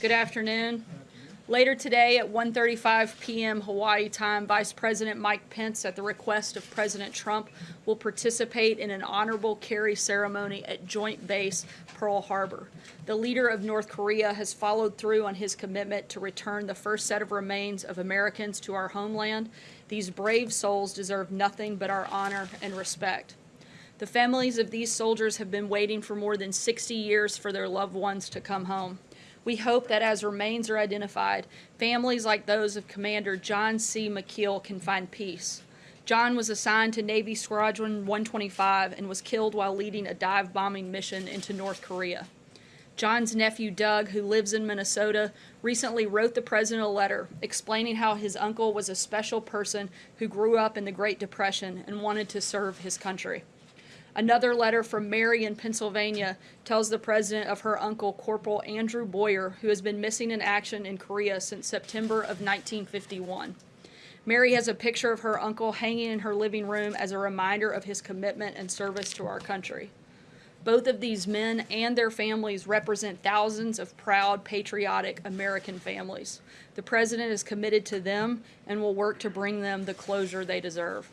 Good afternoon. Later today at 1:35 p.m. Hawaii time, Vice President Mike Pence, at the request of President Trump, will participate in an honorable carry ceremony at Joint Base Pearl Harbor. The leader of North Korea has followed through on his commitment to return the first set of remains of Americans to our homeland. These brave souls deserve nothing but our honor and respect. The families of these soldiers have been waiting for more than 60 years for their loved ones to come home. We hope that as remains are identified, families like those of Commander John C. McKeel can find peace. John was assigned to Navy Squadron 125 and was killed while leading a dive bombing mission into North Korea. John's nephew Doug, who lives in Minnesota, recently wrote the president a letter explaining how his uncle was a special person who grew up in the Great Depression and wanted to serve his country. Another letter from Mary in Pennsylvania tells the president of her uncle, Corporal Andrew Boyer, who has been missing in action in Korea since September of 1951. Mary has a picture of her uncle hanging in her living room as a reminder of his commitment and service to our country. Both of these men and their families represent thousands of proud, patriotic American families. The president is committed to them and will work to bring them the closure they deserve.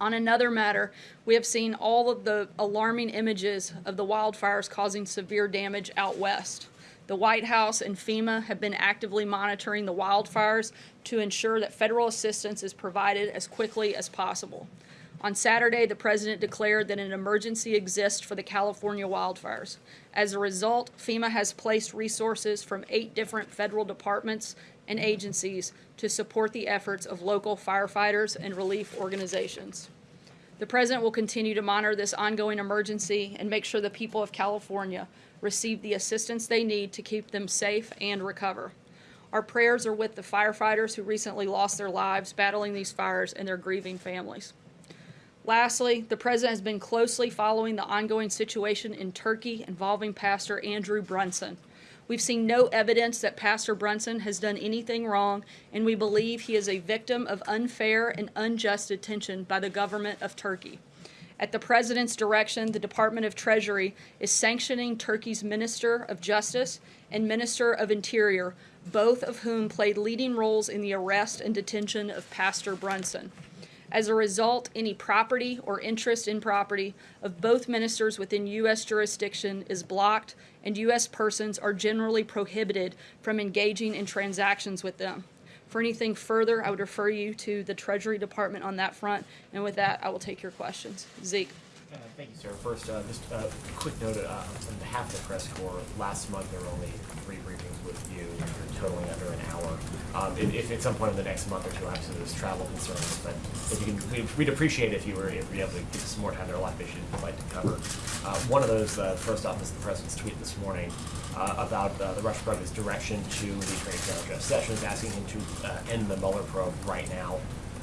On another matter, we have seen all of the alarming images of the wildfires causing severe damage out west. The White House and FEMA have been actively monitoring the wildfires to ensure that federal assistance is provided as quickly as possible. On Saturday, the president declared that an emergency exists for the California wildfires. As a result, FEMA has placed resources from eight different federal departments and agencies to support the efforts of local firefighters and relief organizations. The President will continue to monitor this ongoing emergency and make sure the people of California receive the assistance they need to keep them safe and recover. Our prayers are with the firefighters who recently lost their lives battling these fires and their grieving families. Lastly, the President has been closely following the ongoing situation in Turkey involving Pastor Andrew Brunson. We've seen no evidence that Pastor Brunson has done anything wrong, and we believe he is a victim of unfair and unjust detention by the government of Turkey. At the President's direction, the Department of Treasury is sanctioning Turkey's Minister of Justice and Minister of Interior, both of whom played leading roles in the arrest and detention of Pastor Brunson. As a result, any property or interest in property of both ministers within U.S. jurisdiction is blocked, and U.S. persons are generally prohibited from engaging in transactions with them. For anything further, I would refer you to the Treasury Department on that front, and with that, I will take your questions. Zeke. Uh, Thank you, sir. First, uh, just a quick note uh, on behalf of the press corps. Last month, there were only three briefings with you, totaling under an hour. Um, If if at some point in the next month or two, i obviously there's travel concerns, but if you can, we'd- appreciate it if you were, if you're able to give us some more time. There are a lot of issues we'd like to cover. Uh, One of those, uh, first off, is the president's tweet this morning about the Russian president's direction to the Attorney General Jeff Sessions, asking him to end the Mueller probe right now.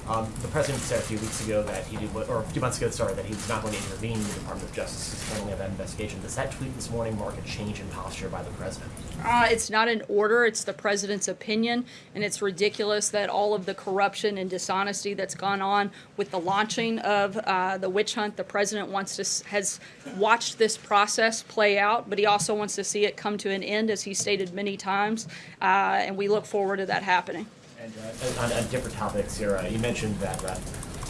Um, the president said a few weeks ago that he did, or a few months ago, sorry, that he was not going to intervene in the Department of Justice's handling of that investigation. Does that tweet this morning mark a change in posture by the president? Uh, it's not an order, it's the president's opinion, and it's ridiculous that all of the corruption and dishonesty that's gone on with the launching of uh, the witch hunt, the president wants to, has watched this process play out, but he also wants to see it come to an end, as he stated many times, uh, and we look forward to that happening. On, on different topics here, uh, you mentioned that uh,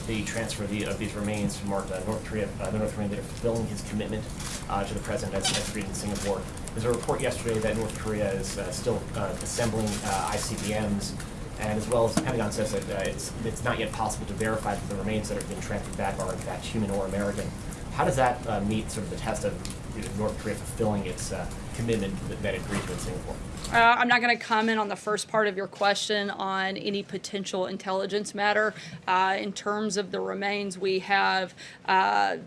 the transfer of, the, of these remains from North, uh, North Korea, uh, the North Korean leader fulfilling his commitment uh, to the president as, agreed in Singapore. There's a report yesterday that North Korea is uh, still assembling ICBMs, and as well as the Pentagon says that it's, it's not yet possible to verify that the remains that have been transferred back are in fact human or American. How does that meet sort of the test of you know, North Korea fulfilling its commitment that, that it agreed to in Singapore? Uh, I'm not going to comment on the first part of your question on any potential intelligence matter. Uh, in terms of the remains, we have uh,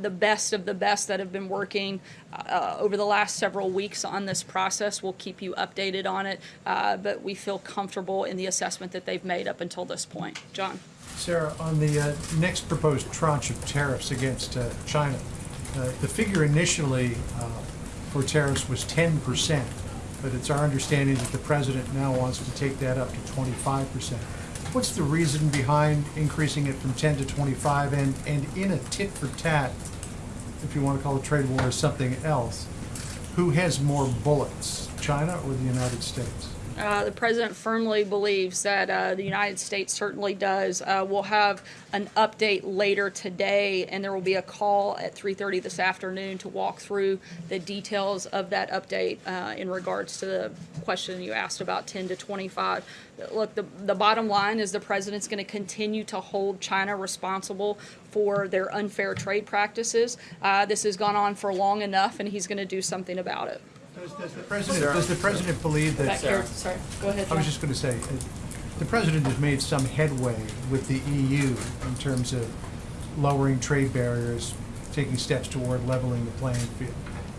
the best of the best that have been working uh, over the last several weeks on this process. We'll keep you updated on it, uh, but we feel comfortable in the assessment that they've made up until this point. John. Sarah, on the uh, next proposed tranche of tariffs against uh, China, uh, the figure initially uh, for tariffs was 10%, but it's our understanding that the president now wants to take that up to 25%. What's the reason behind increasing it from 10 to 25 and, and in a tit for tat, if you want to call it trade war or something else, who has more bullets, China or the United States? Uh, the president firmly believes that uh, the United States certainly does. Uh, we'll have an update later today, and there will be a call at 3:30 this afternoon to walk through the details of that update uh, in regards to the question you asked about 10 to 25. Look, the the bottom line is the president's going to continue to hold China responsible for their unfair trade practices. Uh, this has gone on for long enough, and he's going to do something about it. Does does the president, does the president believe Back that, here, sorry, go ahead. I John. was just going to say, uh, the president has made some headway with the EU in terms of lowering trade barriers, taking steps toward leveling the playing field.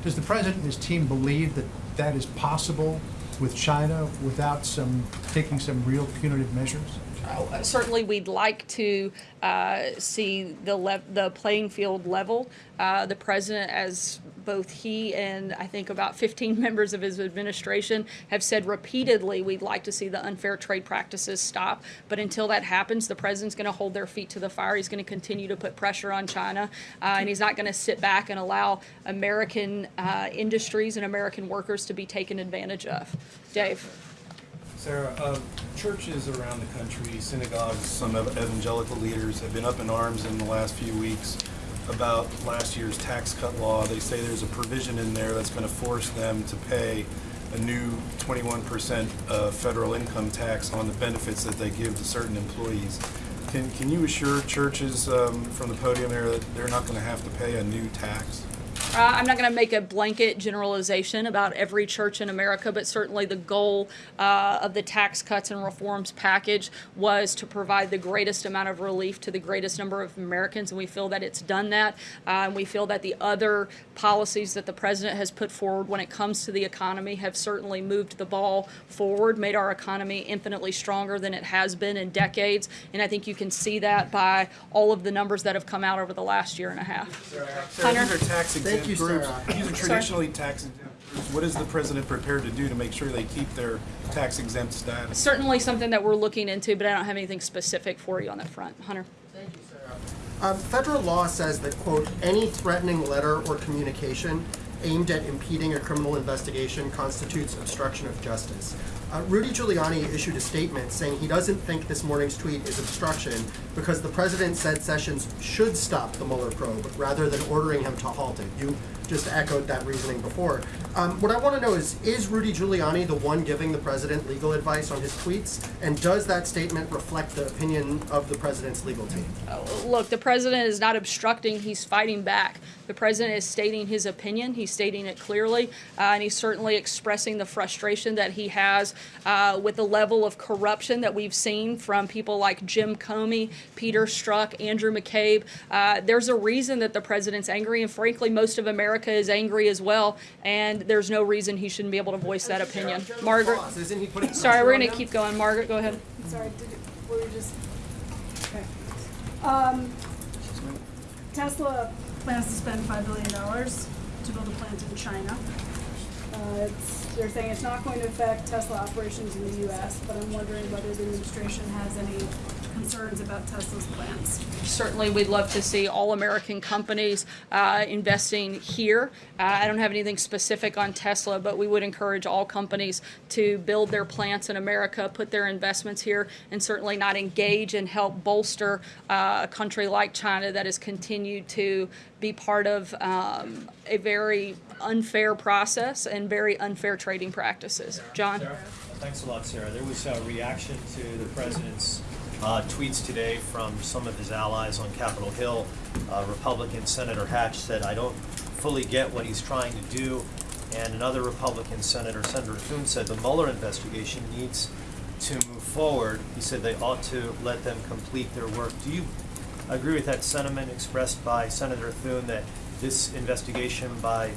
Does the president and his team believe that that is possible with China without some, taking some real punitive measures? Uh, Certainly, we'd like to uh, see the le- the playing field level. Uh, The president, as both he and I think about 15 members of his administration have said repeatedly, we'd like to see the unfair trade practices stop. But until that happens, the president's going to hold their feet to the fire. He's going to continue to put pressure on China, uh, and he's not going to sit back and allow American uh, industries and American workers to be taken advantage of. Dave? Sarah, uh, churches around the country, synagogues, some evangelical leaders have been up in arms in the last few weeks about last year's tax cut law. They say there's a provision in there that's going to force them to pay a new 21% uh, federal income tax on the benefits that they give to certain employees. Can, can you assure churches um, from the podium there that they're not going to have to pay a new tax? Uh, I'm not going to make a blanket generalization about every church in America, but certainly the goal uh, of the tax cuts and reforms package was to provide the greatest amount of relief to the greatest number of Americans, and we feel that it's done that. Uh, and we feel that the other policies that the president has put forward when it comes to the economy have certainly moved the ball forward, made our economy infinitely stronger than it has been in decades. And I think you can see that by all of the numbers that have come out over the last year and a half. Sarah, Hunter? these are tax exempt you, groups. Sarah. These are traditionally tax exempt groups. What is the president prepared to do to make sure they keep their tax exempt status? certainly something that we're looking into, but I don't have anything specific for you on that front. Hunter? Thank you, Sarah. Um, federal law says that, quote, any threatening letter or communication aimed at impeding a criminal investigation constitutes obstruction of justice. Uh, Rudy Giuliani issued a statement saying he doesn't think this morning's tweet is obstruction because the president said Sessions should stop the Mueller probe rather than ordering him to halt it. You just echoed that reasoning before. Um, what I want to know is, is Rudy Giuliani the one giving the president legal advice on his tweets? And does that statement reflect the opinion of the president's legal team? Look, the president is not obstructing, he's fighting back. The president is stating his opinion, he's stating it clearly, uh, and he's certainly expressing the frustration that he has uh, with the level of corruption that we've seen from people like Jim Comey, Peter Strzok, Andrew McCabe. Uh, there's a reason that the president's angry, and frankly, most of America is angry as well, and there's no reason he shouldn't be able to voice that opinion. Margaret? Boss, Isn't he putting Sorry, we're gonna keep going. Margaret, go ahead. Sorry, did it, we were just, okay. Um, Tesla plans to spend five billion dollars to build a plant in China. Uh, they're saying it's not going to affect Tesla operations in the US, but I'm wondering whether the administration has any concerns about Tesla's plans. certainly we'd love to see all American companies uh, investing here. Uh, I don't have anything specific on Tesla, but we would encourage all companies to build their plants in America, put their investments here, and certainly not engage and help bolster uh, a country like China that has continued to be part of um, a very unfair process and very unfair trading practices. John? Thanks a lot, Sarah. There was a reaction to the president's uh, tweets today from some of his allies on Capitol Hill. Uh, Republican Senator Hatch said, I don't fully get what he's trying to do. And another Republican Senator, Senator Thune, said the Mueller investigation needs to move forward. He said they ought to let them complete their work. Do you agree with that sentiment expressed by Senator Thune that this investigation by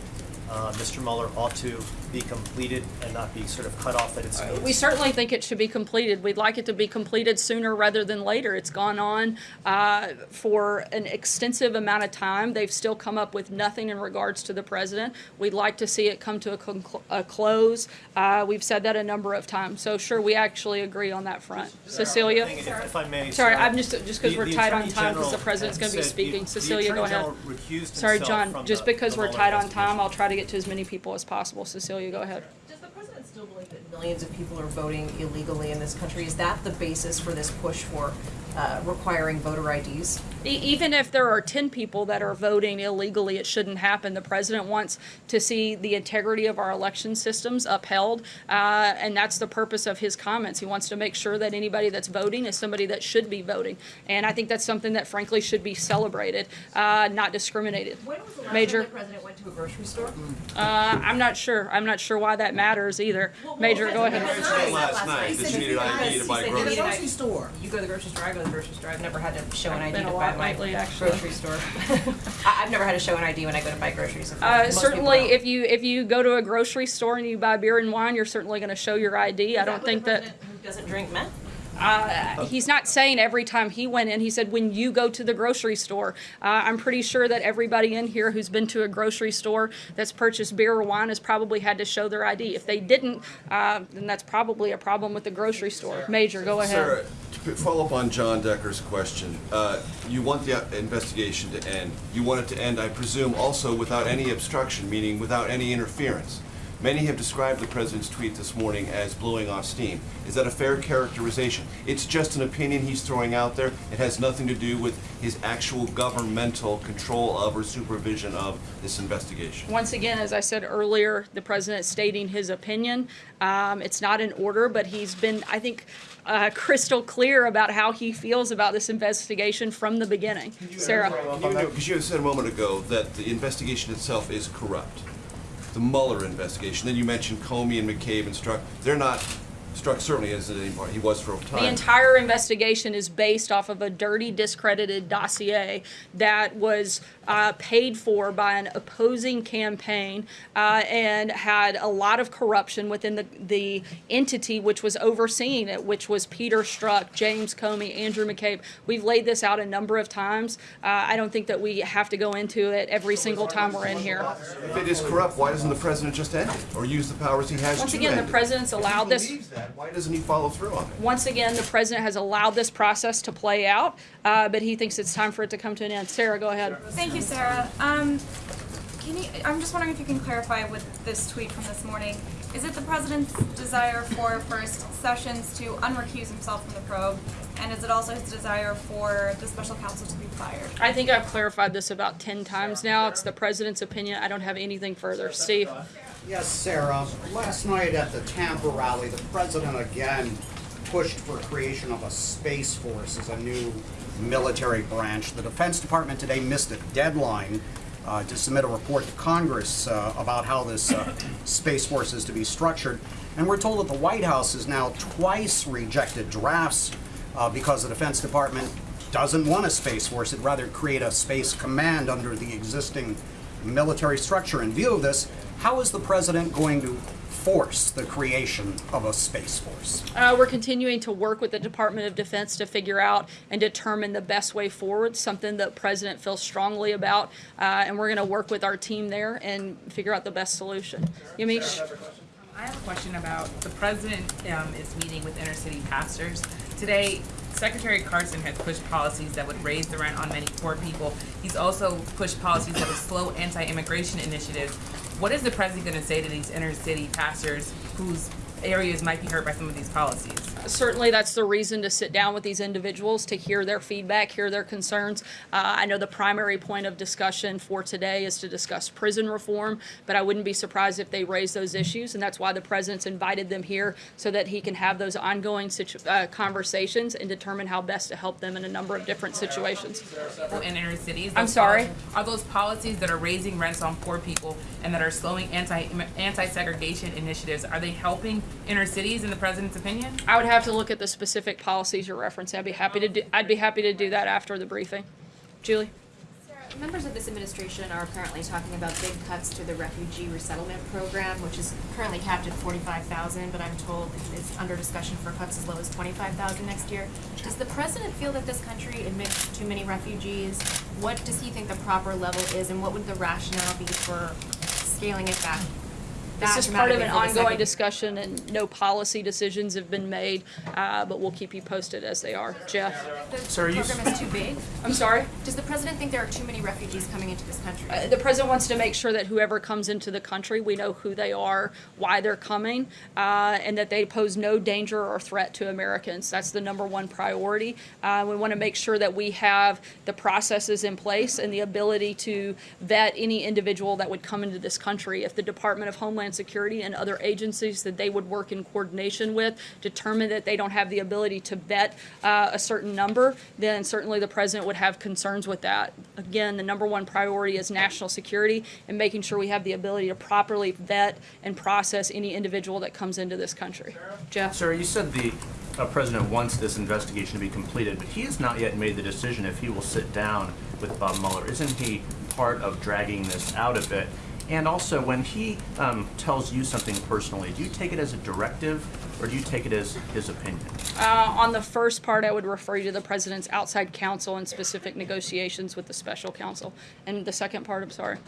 uh, Mr. Mueller ought to be completed and not be sort of cut off at its knees? We certainly think it should be completed. We'd like it to be completed sooner rather than later. It's gone on uh, for an extensive amount of time. They've still come up with nothing in regards to the president. We'd like to see it come to a, conclu- a close. Uh, we've said that a number of times. So sure, we actually agree on that front. Cecilia? If if I may. Sorry, Sarah, I'm just- just 'cause the- we're the tight on time because the President's gonna be speaking. the- the Cecilia, go ahead. Sorry, John, just the- because the we're Mueller tight on time. I'll try to get to as many people as possible. Cecilia, go ahead. Does the president still believe that millions of people are voting illegally in this country? Is that the basis for this push for uh, requiring voter IDs? E- Even if there are 10 people that are voting illegally, it shouldn't happen. The president wants to see the integrity of our election systems upheld, uh, and that's the purpose of his comments. He wants to make sure that anybody that's voting is somebody that should be voting. And I think that's something that frankly should be celebrated, uh, not discriminated. When was the last Major. time the president went to a grocery store? Uh, I'm not sure. I'm not sure why that matters either. Major, go ahead. last night that you needed ID to buy He said groceries. you store. You go to the grocery store, I go to the grocery store. I've never had to show an I've ID been to a buy lot my lately, actually. grocery store. I, I've never had to show an ID when I go to buy groceries. Uh, people certainly, don't. if you if you go to a grocery store and you buy beer and wine, you're certainly going to show your ID. I Is don't what think the that. president Who doesn't drink meant? Uh, he's not saying every time he went in. He said when you go to the grocery store. Uh, I'm pretty sure that everybody in here who's been to a grocery store that's purchased beer or wine has probably had to show their ID. If they didn't, uh, then that's probably a problem with the grocery store. Major, go ahead. Sarah, to follow up on John Decker's question, uh, you want the investigation to end. You want it to end, I presume, also without any obstruction, meaning without any interference. Many have described the president's tweet this morning as blowing off steam. Is that a fair characterization? It's just an opinion he's throwing out there. It has nothing to do with his actual governmental control of or supervision of this investigation. Once again, as I said earlier, the president stating his opinion. Um, it's not in order, but he's been, I think, uh, crystal clear about how he feels about this investigation from the beginning. Sarah. Because you said a moment ago that the investigation itself is corrupt. The Mueller investigation, then you mentioned Comey and McCabe and Strzok. They're not, Strzok certainly isn't anymore. He was for a time. The entire investigation is based off of a dirty, discredited dossier that was uh, paid for by an opposing campaign uh, and had a lot of corruption within the, the entity which was overseeing it, which was Peter Strzok, James Comey, Andrew McCabe. We've laid this out a number of times. Uh, I don't think that we have to go into it every single time we're in here. If it is corrupt, why doesn't the president just end it or use the powers he has Once to again, the end it? president's If allowed this. Believes that, Why doesn't he follow through on it? Once again, the president has allowed this process to play out, uh, but he thinks it's time for it to come to an end. Sarah, go ahead. Thank you, Sarah. Um, can you, I'm just wondering if you can clarify with this tweet from this morning. Is it the president's desire for first Sessions to unrecuse himself from the probe? And is it also his desire for the special counsel to be fired? I think I've clarified this about 10 times now. It's the president's opinion. I don't have anything further. Steve? Yes, Sarah. Last night at the Tampa rally, the president again pushed for creation of a space force as a new military branch. The Defense Department today missed a deadline uh, to submit a report to Congress uh, about how this uh, space force is to be structured. And we're told that the White House has now twice rejected drafts uh, because the Defense Department doesn't want a space force. It'd rather create a space command under the existing military structure. In view of this, how is the president going to force the creation of a space force? Uh, we're continuing to work with the Department of Defense to figure out and determine the best way forward, something that President feels strongly about. Uh, and we're going to work with our team there and figure out the best solution. Yamiche? I have a question about the president um, is meeting with inner city pastors today. Secretary Carson has pushed policies that would raise the rent on many poor people. He's also pushed policies that would slow anti-immigration initiatives. What is the president going to say to these inner city pastors whose areas might be hurt by some of these policies? Certainly that's the reason to sit down with these individuals to hear their feedback, hear their concerns. Uh, I know the primary point of discussion for today is to discuss prison reform, but I wouldn't be surprised if they raise those issues, and that's why the president's invited them here so that he can have those ongoing situ- uh, conversations and determine how best to help them in a number of different situations. in inner cities. I'm sorry? policies- Are those policies that are raising rents on poor people and that are slowing anti anti-segregation initiatives? Are they helping inner cities, in the president's opinion? I would have to look at the specific policies you're referencing. I'd be happy to do, I'd be happy to do that after the briefing. Julie? Members of this administration are currently talking about big cuts to the refugee resettlement program, which is currently capped at forty-five thousand, but I'm told it's under discussion for cuts as low as twenty-five thousand next year. Does the president feel that this country admits too many refugees? What does he think the proper level is, and what would the rationale be for scaling it back? This that is part of an dramatically for the ongoing discussion and no policy decisions have been made, uh, but we'll keep you posted as they are. Jeff? The So are you program is too big? I'm sorry? Does the president think there are too many refugees coming into this country? Uh, The president wants to make sure that whoever comes into the country, we know who they are, why they're coming, uh, and that they pose no danger or threat to Americans. That's the number one priority. Uh, We want to make sure that we have the processes in place and the ability to vet any individual that would come into this country. If the Department of Homeland Security and other agencies that they would work in coordination with determine that they don't have the ability to vet uh, a certain number, then certainly the president would have concerns with that. Again, the number one priority is national security and making sure we have the ability to properly vet and process any individual that comes into this country. Jeff? Sir, you said the uh, president wants this investigation to be completed, but he has not yet made the decision if he will sit down with Bob Mueller. Isn't he part of dragging this out a bit? And also, when he um, tells you something personally, do you take it as a directive or do you take it as his opinion? Uh, on the first part, I would refer you to the president's outside counsel and specific negotiations with the special counsel. And the second part, I'm sorry.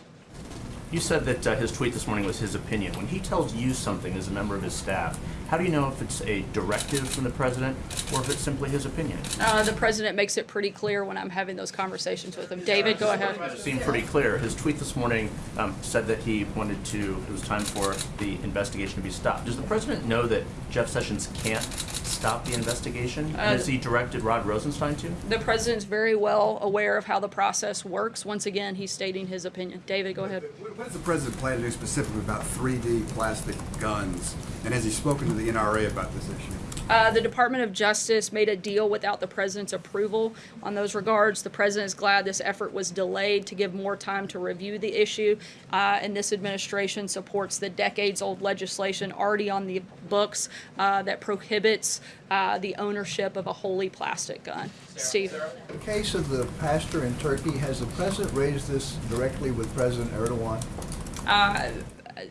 You said that uh, his tweet this morning was his opinion. When he tells you something as a member of his staff, how do you know if it's a directive from the president or if it's simply his opinion? Uh, the president makes it pretty clear when I'm having those conversations with him. David, go ahead. It seemed pretty clear. His tweet this morning um, said that he wanted to, it was time for the investigation to be stopped. Does the president know that Jeff Sessions can't stop the investigation? Uh, and has he directed Rod Rosenstein to? The president's very well aware of how the process works. Once again, he's stating his opinion. David, go ahead. What does the president plan to do specifically about 3D plastic guns? And has he spoken to the NRA about this issue? Uh, the Department of Justice made a deal without the president's approval on those regards. The president is glad this effort was delayed to give more time to review the issue, uh, and this administration supports the decades-old legislation already on the books uh, that prohibits uh, the ownership of a wholly plastic gun. Steve. In the case of the pastor in Turkey, has the president raised this directly with President Erdogan?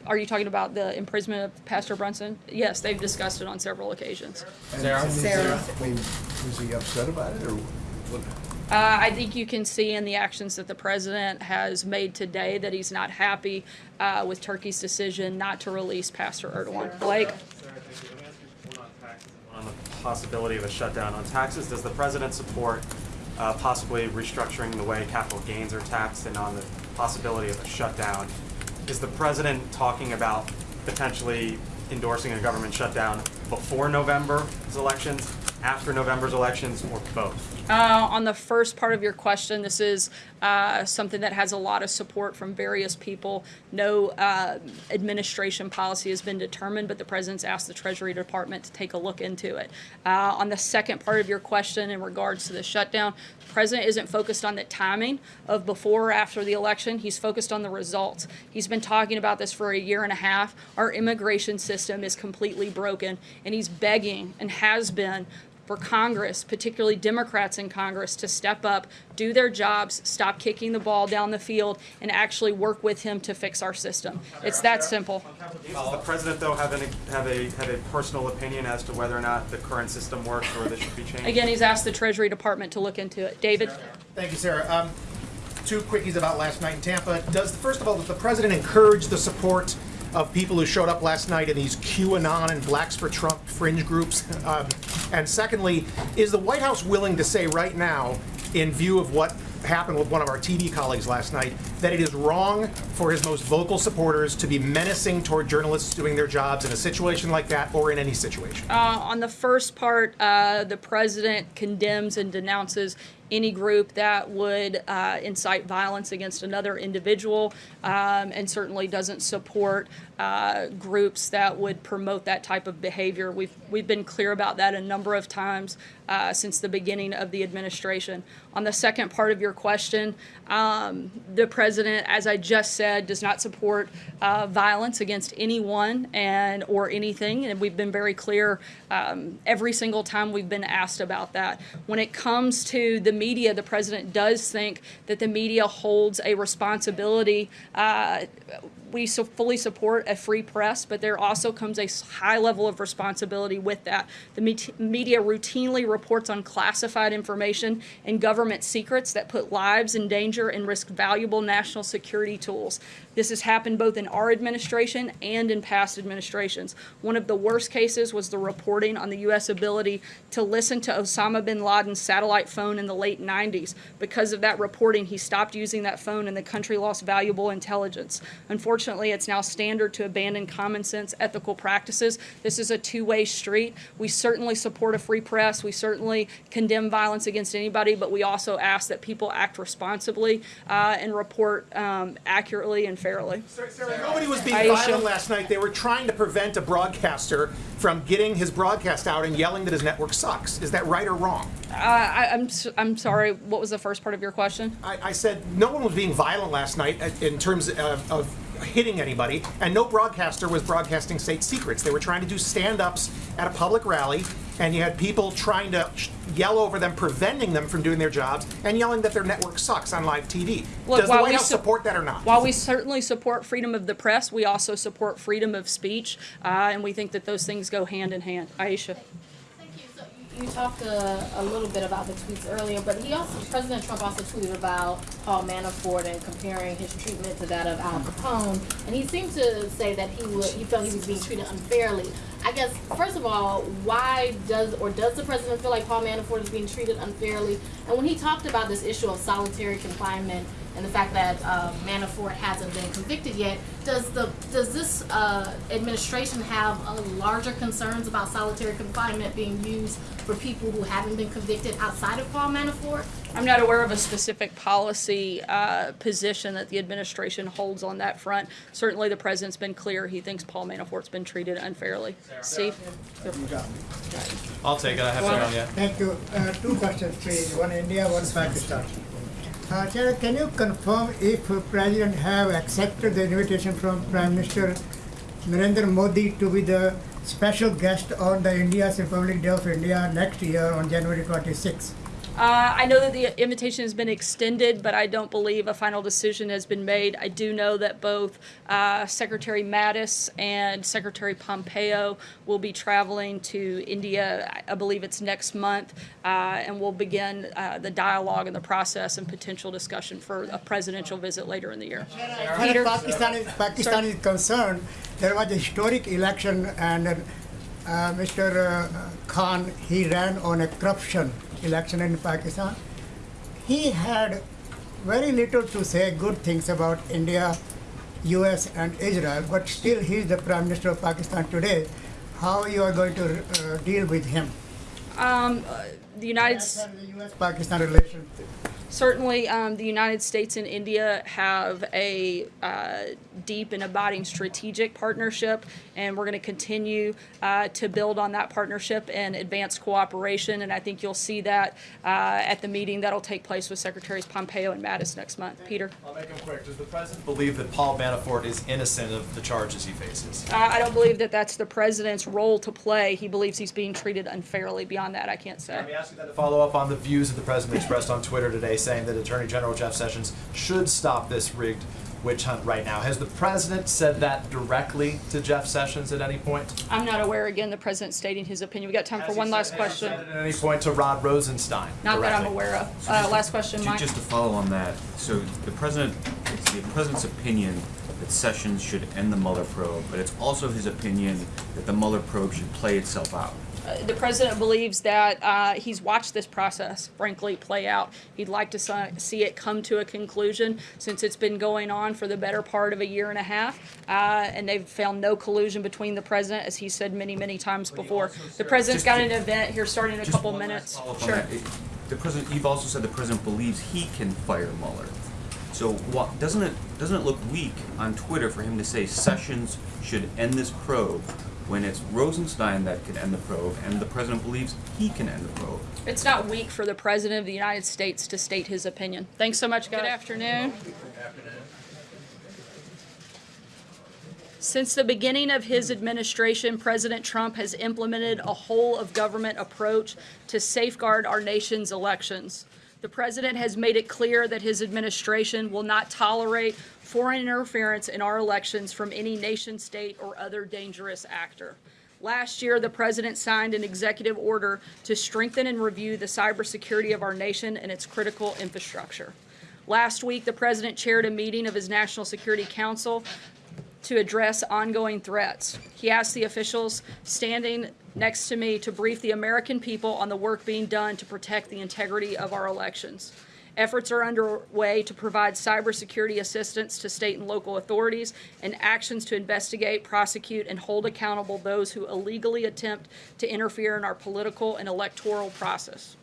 Are you talking about the imprisonment of Pastor Brunson? Yes, they've discussed it on several occasions. And- and is there- I mean, is he upset about it, or what? Uh, I think you can see in the actions that the president has made today that he's not happy uh, with Turkey's decision not to release Pastor Erdogan. Blake? on the possibility of a shutdown on taxes. Does the president support uh, possibly restructuring the way capital gains are taxed and on the possibility of a shutdown? Is the president talking about potentially endorsing a government shutdown before November's elections, after November's elections, or both? Uh, on the first part of your question, this is uh, something that has a lot of support from various people. No uh, administration policy has been determined, but the president's asked the Treasury Department to take a look into it. Uh, on the second part of your question in regards to the shutdown, the president isn't focused on the timing of before or after the election. He's focused on the results. He's been talking about this for a year and a half. Our immigration system is completely broken, and he's begging and has been for Congress, particularly Democrats in Congress, to step up, do their jobs, stop kicking the ball down the field, and actually work with him to fix our system. It's that simple. Does the president, though, have any, have a, have a personal opinion as to whether or not the current system works or this should be changed? Again, he's asked the Treasury Department to look into it. David? Thank you, Sarah. Um, two quickies about last night in Tampa. Does, first of all, does the president encourage the support of people who showed up last night in these QAnon and Blacks for Trump fringe groups? Um, and secondly, is the White House willing to say right now, in view of what happened with one of our TV colleagues last night, that it is wrong for his most vocal supporters to be menacing toward journalists doing their jobs in a situation like that or in any situation? Uh, on the first part, uh, the president condemns and denounces any group that would uh, incite violence against another individual um, and certainly doesn't support uh, groups that would promote that type of behavior. We've, we've been clear about that a number of times uh, since the beginning of the administration. On the second part of your question, um, the president, as I just said, does not support uh, violence against anyone and or anything, and we've been very clear um, every single time we've been asked about that. When it comes to the media, the president does think that the media holds a responsibility. We so fully support a free press, but there also comes a high level of responsibility with that. The media routinely reports on classified information and government secrets that put lives in danger and risk valuable national security tools. This has happened both in our administration and in past administrations. One of the worst cases was the reporting on the U.S. ability to listen to Osama bin Laden's satellite phone in the late 90s. Because of that reporting, he stopped using that phone and the country lost valuable intelligence. Unfortunately, it's now standard to abandon common sense ethical practices. This is a two-way street. We certainly support a free press. We certainly condemn violence against anybody, but we also ask that people act responsibly uh, and report um, accurately and fairly. Nobody was being Aisha. violent last night. They were trying to prevent a broadcaster from getting his broadcast out and yelling that his network sucks. Is that right or wrong? Uh, I, I'm, s- I'm sorry, what was the first part of your question? I, I said no one was being violent last night uh, in terms of, of hitting anybody, and no broadcaster was broadcasting state secrets. They were trying to do stand-ups at a public rally, and you had people trying to sh- yell over them, preventing them from doing their jobs, and yelling that their network sucks on live TV. Look, Does the White House su- support that or not? While we certainly support freedom of the press, we also support freedom of speech, uh, and we think that those things go hand in hand. Aisha. You talked uh, a little bit about the tweets earlier, but he also, President Trump also tweeted about Paul Manafort and comparing his treatment to that of Al Capone. And he seemed to say that he would, he felt he was being treated unfairly. I guess, first of all, why does, or does the president feel like Paul Manafort is being treated unfairly? And when he talked about this issue of solitary confinement and the fact that uh, Manafort hasn't been convicted yet, does the does this uh, administration have uh, larger concerns about solitary confinement being used for people who haven't been convicted outside of Paul Manafort? I'm not aware of a specific policy uh, position that the administration holds on that front. Certainly, the president's been clear he thinks Paul Manafort's been treated unfairly. Steve? I'll take it. I have Well- to yet. Thank you. Uh, two questions, please. One India, one Pakistan. Uh, Chair, can you confirm if President have accepted the invitation from Prime Minister Narendra Modi to be the special guest on the India's Republic Day of India next year on January 26? Uh, I know that the invitation has been extended, but I don't believe a final decision has been made. I do know that both uh, Secretary Mattis and Secretary Pompeo will be traveling to India. I- I believe it's next month, uh, and we'll begin uh, the dialogue and the process and potential discussion for a presidential visit later in the year. As far Peter? as Pakistan is, Pakistan is concerned, there was a historic election and uh, Mr. uh, Khan, he ran on a corruption election in Pakistan. He had very little to say good things about India, US and Israel, but still he is the Prime Minister of Pakistan today. How you are going to uh, deal with him? Um, uh, the United As far as the US-Pakistan relations. Certainly, um, the United States and India have a uh, deep and abiding strategic partnership, and we're going to continue uh, to build on that partnership and advance cooperation. And I think you'll see that uh, at the meeting that'll take place with Secretaries Pompeo and Mattis next month. Peter? I'll make them quick. Does the president believe that Paul Manafort is innocent of the charges he faces? Uh, I don't believe that that's the president's role to play. He believes he's being treated unfairly. Beyond that, I can't say. Let me ask you that to follow up on the views that the president expressed on Twitter today, saying that Attorney General Jeff Sessions should stop this rigged witch hunt right now. Has the president said that directly to Jeff Sessions at any point? I'm not aware, again, the president stating his opinion. We got time for Has he one said- last has question. said At any point to Rod Rosenstein? Not that I'm aware of. Uh, last question, Mike? Just to follow on that, so the president, it's the president's opinion that Sessions should end the Mueller probe, but it's also his opinion that the Mueller probe should play itself out. The president believes that uh, he's watched this process, frankly, play out. He'd like to see it come to a conclusion since it's been going on for the better part of a year and a half, uh, and they've found no collusion between the president, as he said many, many times before. The president's got an event here starting in a couple minutes. Sure. The president, you've also said the president believes he can fire Mueller. So what, doesn't it, doesn't it look weak on Twitter for him to say Sessions should end this probe when it's Rosenstein that could end the probe and the president believes he can end the probe? It's not weak for the president of the United States to state his opinion. Thanks so much, guys. Good afternoon. Since the beginning of his administration, President Trump has implemented a whole of government approach to safeguard our nation's elections. The president has made it clear that his administration will not tolerate foreign interference in our elections from any nation state or other dangerous actor. Last year, the president signed an executive order to strengthen and review the cybersecurity of our nation and its critical infrastructure. Last week, the president chaired a meeting of his National Security Council to address ongoing threats. He asked the officials standing next to me to brief the American people on the work being done to protect the integrity of our elections. Efforts are underway to provide cybersecurity assistance to state and local authorities and actions to investigate, prosecute, and hold accountable those who illegally attempt to interfere in our political and electoral process.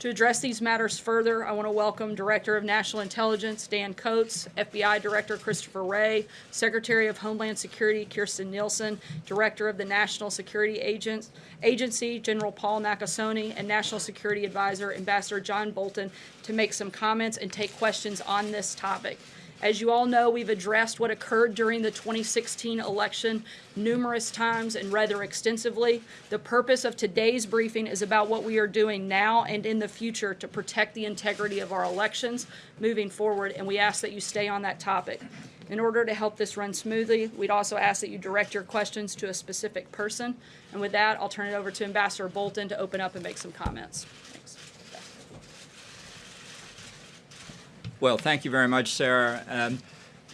To address these matters further, I want to welcome Director of National Intelligence Dan Coats, FBI Director Christopher Wray, Secretary of Homeland Security Kirstjen Nielsen, Director of the National Security Agency General Paul Nakasone, and National Security Advisor Ambassador John Bolton to make some comments and take questions on this topic. As you all know, we've addressed what occurred during the 2016 election numerous times and rather extensively. The purpose of today's briefing is about what we are doing now and in the future to protect the integrity of our elections moving forward, and we ask that you stay on that topic. In order to help this run smoothly, we'd also ask that you direct your questions to a specific person. And with that, I'll turn it over to Ambassador Bolton to open up and make some comments. Well, thank you very much, Sarah. Um,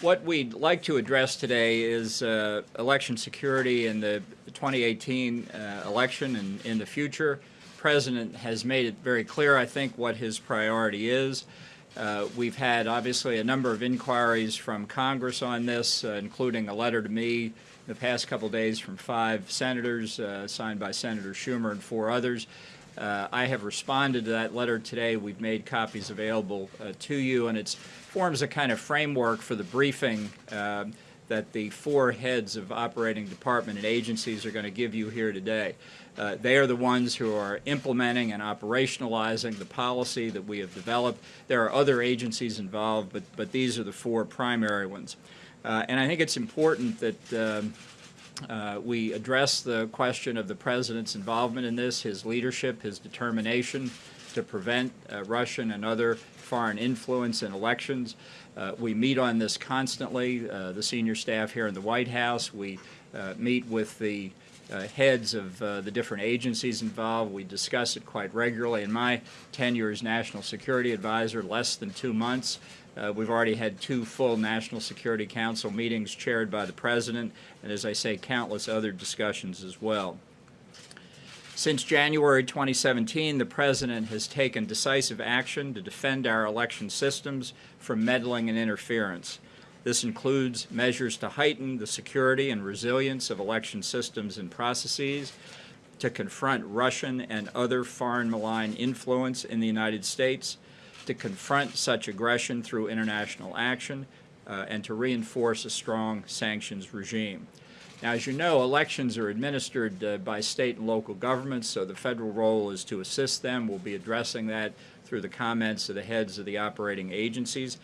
what we'd like to address today is uh, election security in the 2018 uh, election and in the future. President has made it very clear, I think, what his priority is. Uh, we've had, obviously, a number of inquiries from Congress on this, uh, including a letter to me the past couple days from five senators, uh, signed by Senator Schumer and four others. Uh, I have responded to that letter today. We've made copies available uh, to you, and it forms a kind of framework for the briefing uh, that the four heads of operating department and agencies are going to give you here today. Uh, they are the ones who are implementing and operationalizing the policy that we have developed. There are other agencies involved, but, but these are the four primary ones. Uh, and I think it's important that um, uh, we address the question of the President's involvement in this, his leadership, his determination to prevent uh, Russian and other foreign influence in elections. Uh, we meet on this constantly, uh, the senior staff here in the White House. We uh, meet with the uh, heads of the different agencies involved. We discuss it quite regularly. In my tenure as National Security Advisor, less than two months, uh, we've already had two full National Security Council meetings chaired by the President, and as I say, countless other discussions as well. Since January 2017, the President has taken decisive action to defend our election systems from meddling and interference. This includes measures to heighten the security and resilience of election systems and processes, to confront Russian and other foreign malign influence in the United States, to confront such aggression through international action uh, and to reinforce a strong sanctions regime. Now, as you know, elections are administered uh, by state and local governments, so the federal role is to assist them. We'll be addressing that through the comments of the heads of the operating agencies.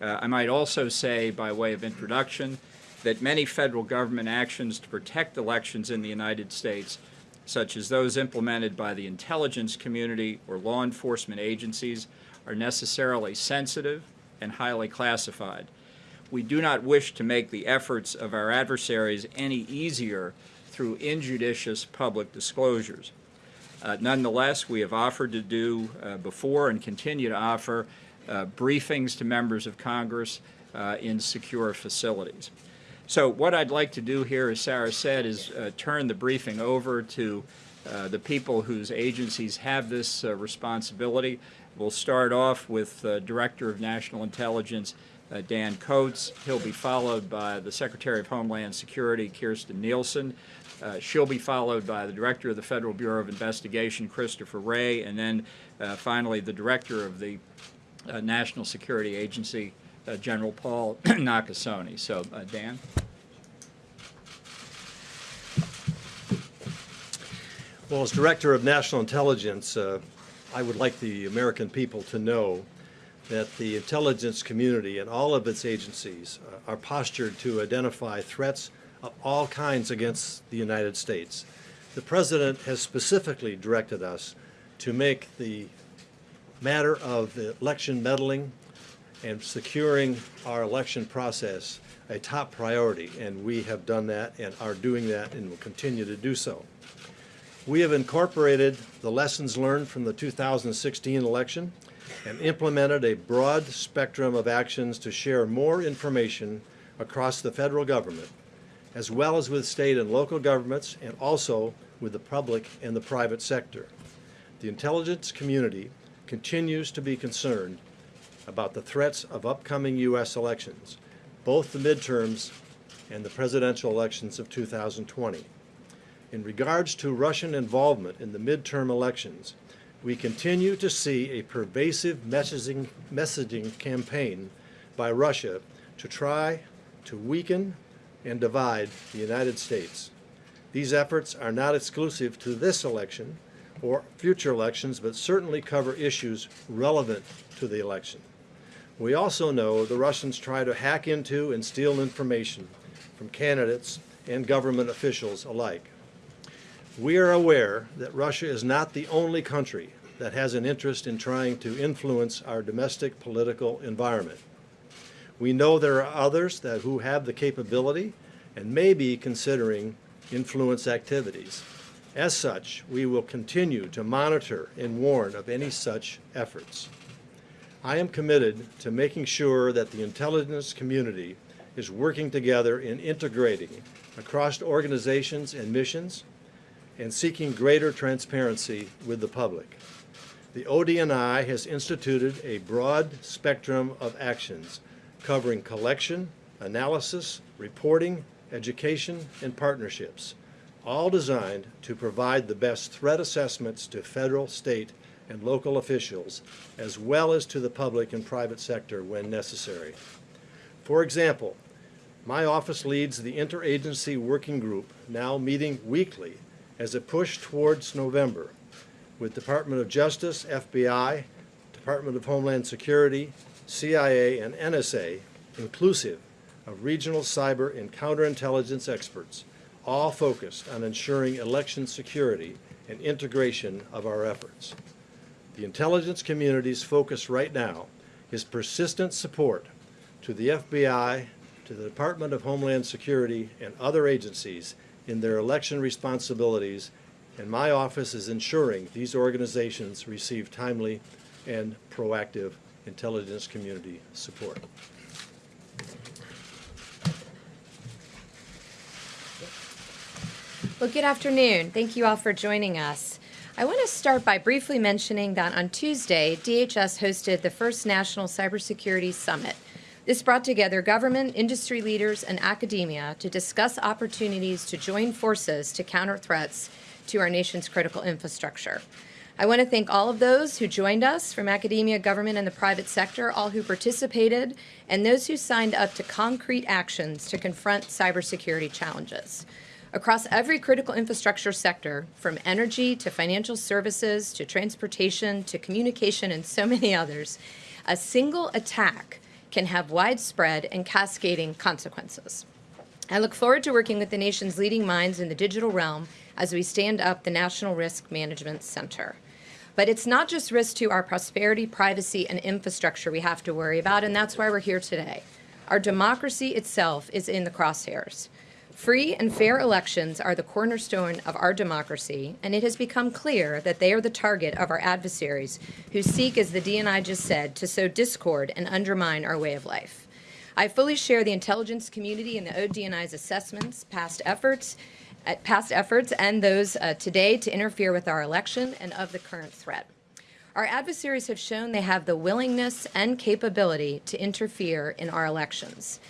Uh, I might also say, by way of introduction, that many federal government actions to protect elections in the United States, such as those implemented by the intelligence community or law enforcement agencies, are necessarily sensitive and highly classified. We do not wish to make the efforts of our adversaries any easier through injudicious public disclosures. Uh, nonetheless, we have offered to do uh, before and continue to offer uh, briefings to members of Congress uh, in secure facilities. So what I'd like to do here, as Sarah said, is uh, turn the briefing over to uh, the people whose agencies have this responsibility. We'll start off with uh, Director of National Intelligence uh, Dan Coats. He'll be followed by the Secretary of Homeland Security Kirstjen Nielsen. Uh, she'll be followed by the Director of the Federal Bureau of Investigation Christopher Wray, and then uh, finally the Director of the uh, National Security Agency uh, General Paul Nakasone. So, Dan. Well, as Director of National Intelligence, I would like the American people to know that the intelligence community and all of its agencies uh, are postured to identify threats of all kinds against the United States. The President has specifically directed us to make the matter of election meddling and securing our election process a top priority, and we have done that and are doing that and will continue to do so. We have incorporated the lessons learned from the 2016 election and implemented a broad spectrum of actions to share more information across the federal government, as well as with state and local governments, and also with the public and the private sector. The intelligence community continues to be concerned about the threats of upcoming U.S. elections, both the midterms and the presidential elections of 2020. In regards to Russian involvement in the midterm elections, we continue to see a pervasive messaging, messaging campaign by Russia to try to weaken and divide the United States. These efforts are not exclusive to this election or future elections, but certainly cover issues relevant to the election. We also know the Russians try to hack into and steal information from candidates and government officials alike. We are aware that Russia is not the only country that has an interest in trying to influence our domestic political environment. We know there are others that who have the capability and may be considering influence activities. As such, we will continue to monitor and warn of any such efforts. I am committed to making sure that the intelligence community is working together in integrating across organizations and missions and seeking greater transparency with the public. The ODNI has instituted a broad spectrum of actions covering collection, analysis, reporting, education, and partnerships, all designed to provide the best threat assessments to federal, state, and local officials, as well as to the public and private sector when necessary. For example, my office leads the interagency working group, now meeting weekly as it push towards November, with Department of Justice, FBI, Department of Homeland Security, CIA, and NSA, inclusive of regional cyber and counterintelligence experts, all focused on ensuring election security and integration of our efforts. The intelligence community's focus right now is persistent support to the FBI, to the Department of Homeland Security, and other agencies in their election responsibilities, and my office is ensuring these organizations receive timely and proactive intelligence community support. Well, good afternoon. Thank you all for joining us. I want to start by briefly mentioning that on Tuesday, DHS hosted the first National Cybersecurity Summit. This brought together government, industry leaders, and academia to discuss opportunities to join forces to counter threats to our nation's critical infrastructure. I want to thank all of those who joined us from academia, government, and the private sector, all who participated, and those who signed up to concrete actions to confront cybersecurity challenges. Across every critical infrastructure sector, from energy to financial services to transportation to communication and so many others, a single attack can have widespread and cascading consequences. I look forward to working with the nation's leading minds in the digital realm as we stand up the National Risk Management Center. But it's not just risk to our prosperity, privacy, and infrastructure we have to worry about, and that's why we're here today. Our democracy itself is in the crosshairs. Free and fair elections are the cornerstone of our democracy, and it has become clear that they are the target of our adversaries who seek, as the DNI just said, to sow discord and undermine our way of life. I fully share the intelligence community and the ODNI's assessments, past efforts, uh, past efforts, and those uh, today to interfere with our election and of the current threat. Our adversaries have shown they have the willingness and capability to interfere in our elections.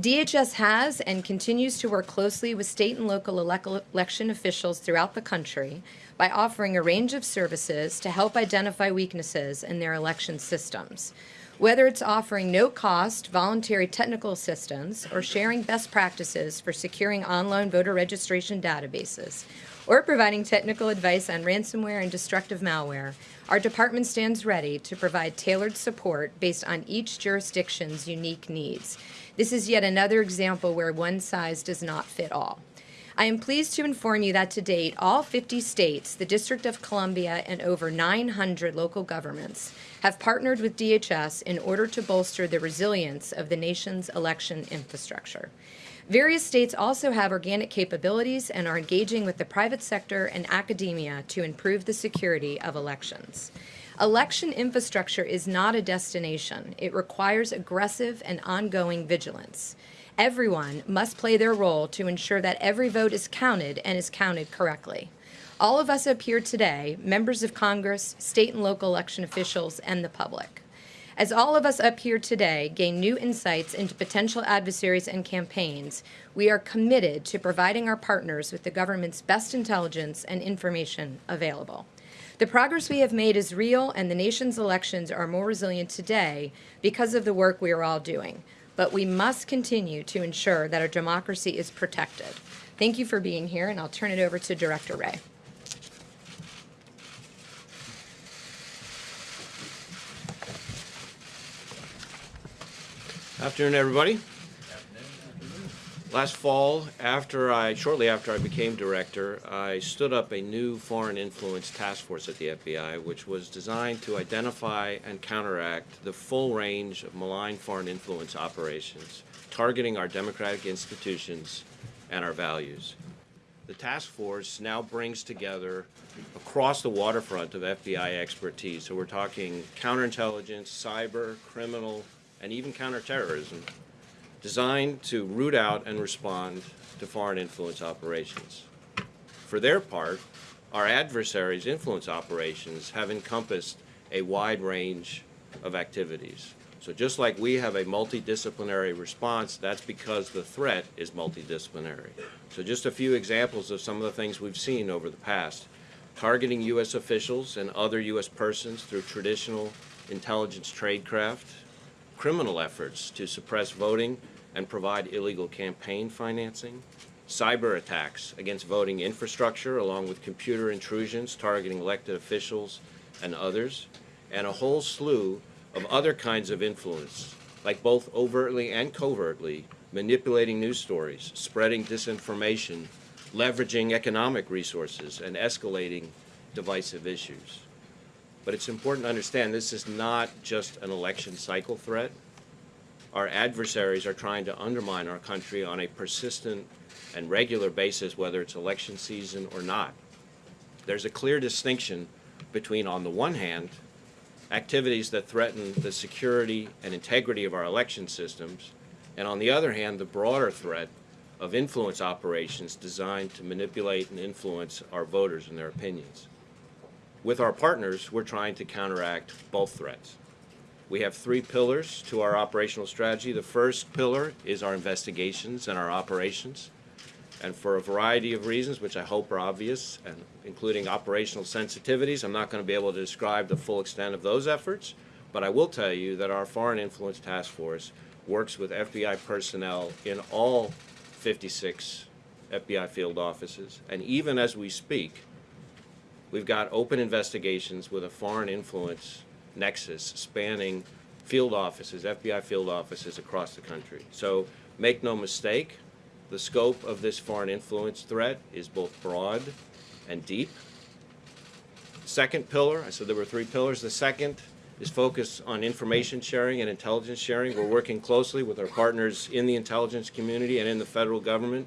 DHS has and continues to work closely with state and local election officials throughout the country by offering a range of services to help identify weaknesses in their election systems. Whether it's offering no cost voluntary technical assistance or sharing best practices for securing online voter registration databases, or providing technical advice on ransomware and destructive malware, our department stands ready to provide tailored support based on each jurisdiction's unique needs. This is yet another example where one size does not fit all. I am pleased to inform you that to date, all 50 states, the District of Columbia, and over 900 local governments have partnered with DHS in order to bolster the resilience of the nation's election infrastructure. Various states also have organic capabilities and are engaging with the private sector and academia to improve the security of elections. Election infrastructure is not a destination. It requires aggressive and ongoing vigilance. Everyone must play their role to ensure that every vote is counted and is counted correctly. All of us up here today, members of Congress, state and local election officials, and the public. As all of us up here today gain new insights into potential adversaries and campaigns, we are committed to providing our partners with the government's best intelligence and information available. The progress we have made is real, and the nation's elections are more resilient today because of the work we are all doing. But we must continue to ensure that our democracy is protected. Thank you for being here, and I'll turn it over to Director Wray. Afternoon, everybody. Last fall, after I, shortly after I became director, I stood up a new foreign influence task force at the FBI, which was designed to identify and counteract the full range of malign foreign influence operations, targeting our democratic institutions and our values. The task force now brings together across the waterfront of FBI expertise. So we're talking counterintelligence, cyber, criminal, and even counterterrorism, designed to root out and respond to foreign influence operations. For their part, our adversaries' influence operations have encompassed a wide range of activities. So just like we have a multidisciplinary response, that's because the threat is multidisciplinary. So just a few examples of some of the things we've seen over the past. Targeting U.S. officials and other U.S. persons through traditional intelligence tradecraft, criminal efforts to suppress voting and provide illegal campaign financing, cyber attacks against voting infrastructure along with computer intrusions targeting elected officials and others, and a whole slew of other kinds of influence, like both overtly and covertly manipulating news stories, spreading disinformation, leveraging economic resources, and escalating divisive issues. But it's important to understand this is not just an election cycle threat. Our adversaries are trying to undermine our country on a persistent and regular basis, whether it's election season or not. There's a clear distinction between, on the one hand, activities that threaten the security and integrity of our election systems, and on the other hand, the broader threat of influence operations designed to manipulate and influence our voters and their opinions. With our partners, we're trying to counteract both threats. We have three pillars to our operational strategy. The first pillar is our investigations and our operations. And for a variety of reasons, which I hope are obvious, and including operational sensitivities, I'm not going to be able to describe the full extent of those efforts, but I will tell you that our Foreign Influence Task Force works with FBI personnel in all 56 FBI field offices. And even as we speak, We've got open investigations with a foreign influence nexus spanning field offices, FBI field offices across the country. So make no mistake, the scope of this foreign influence threat is both broad and deep. Second pillar, I said there were three pillars. The second is focused on information sharing and intelligence sharing. We're working closely with our partners in the intelligence community and in the federal government,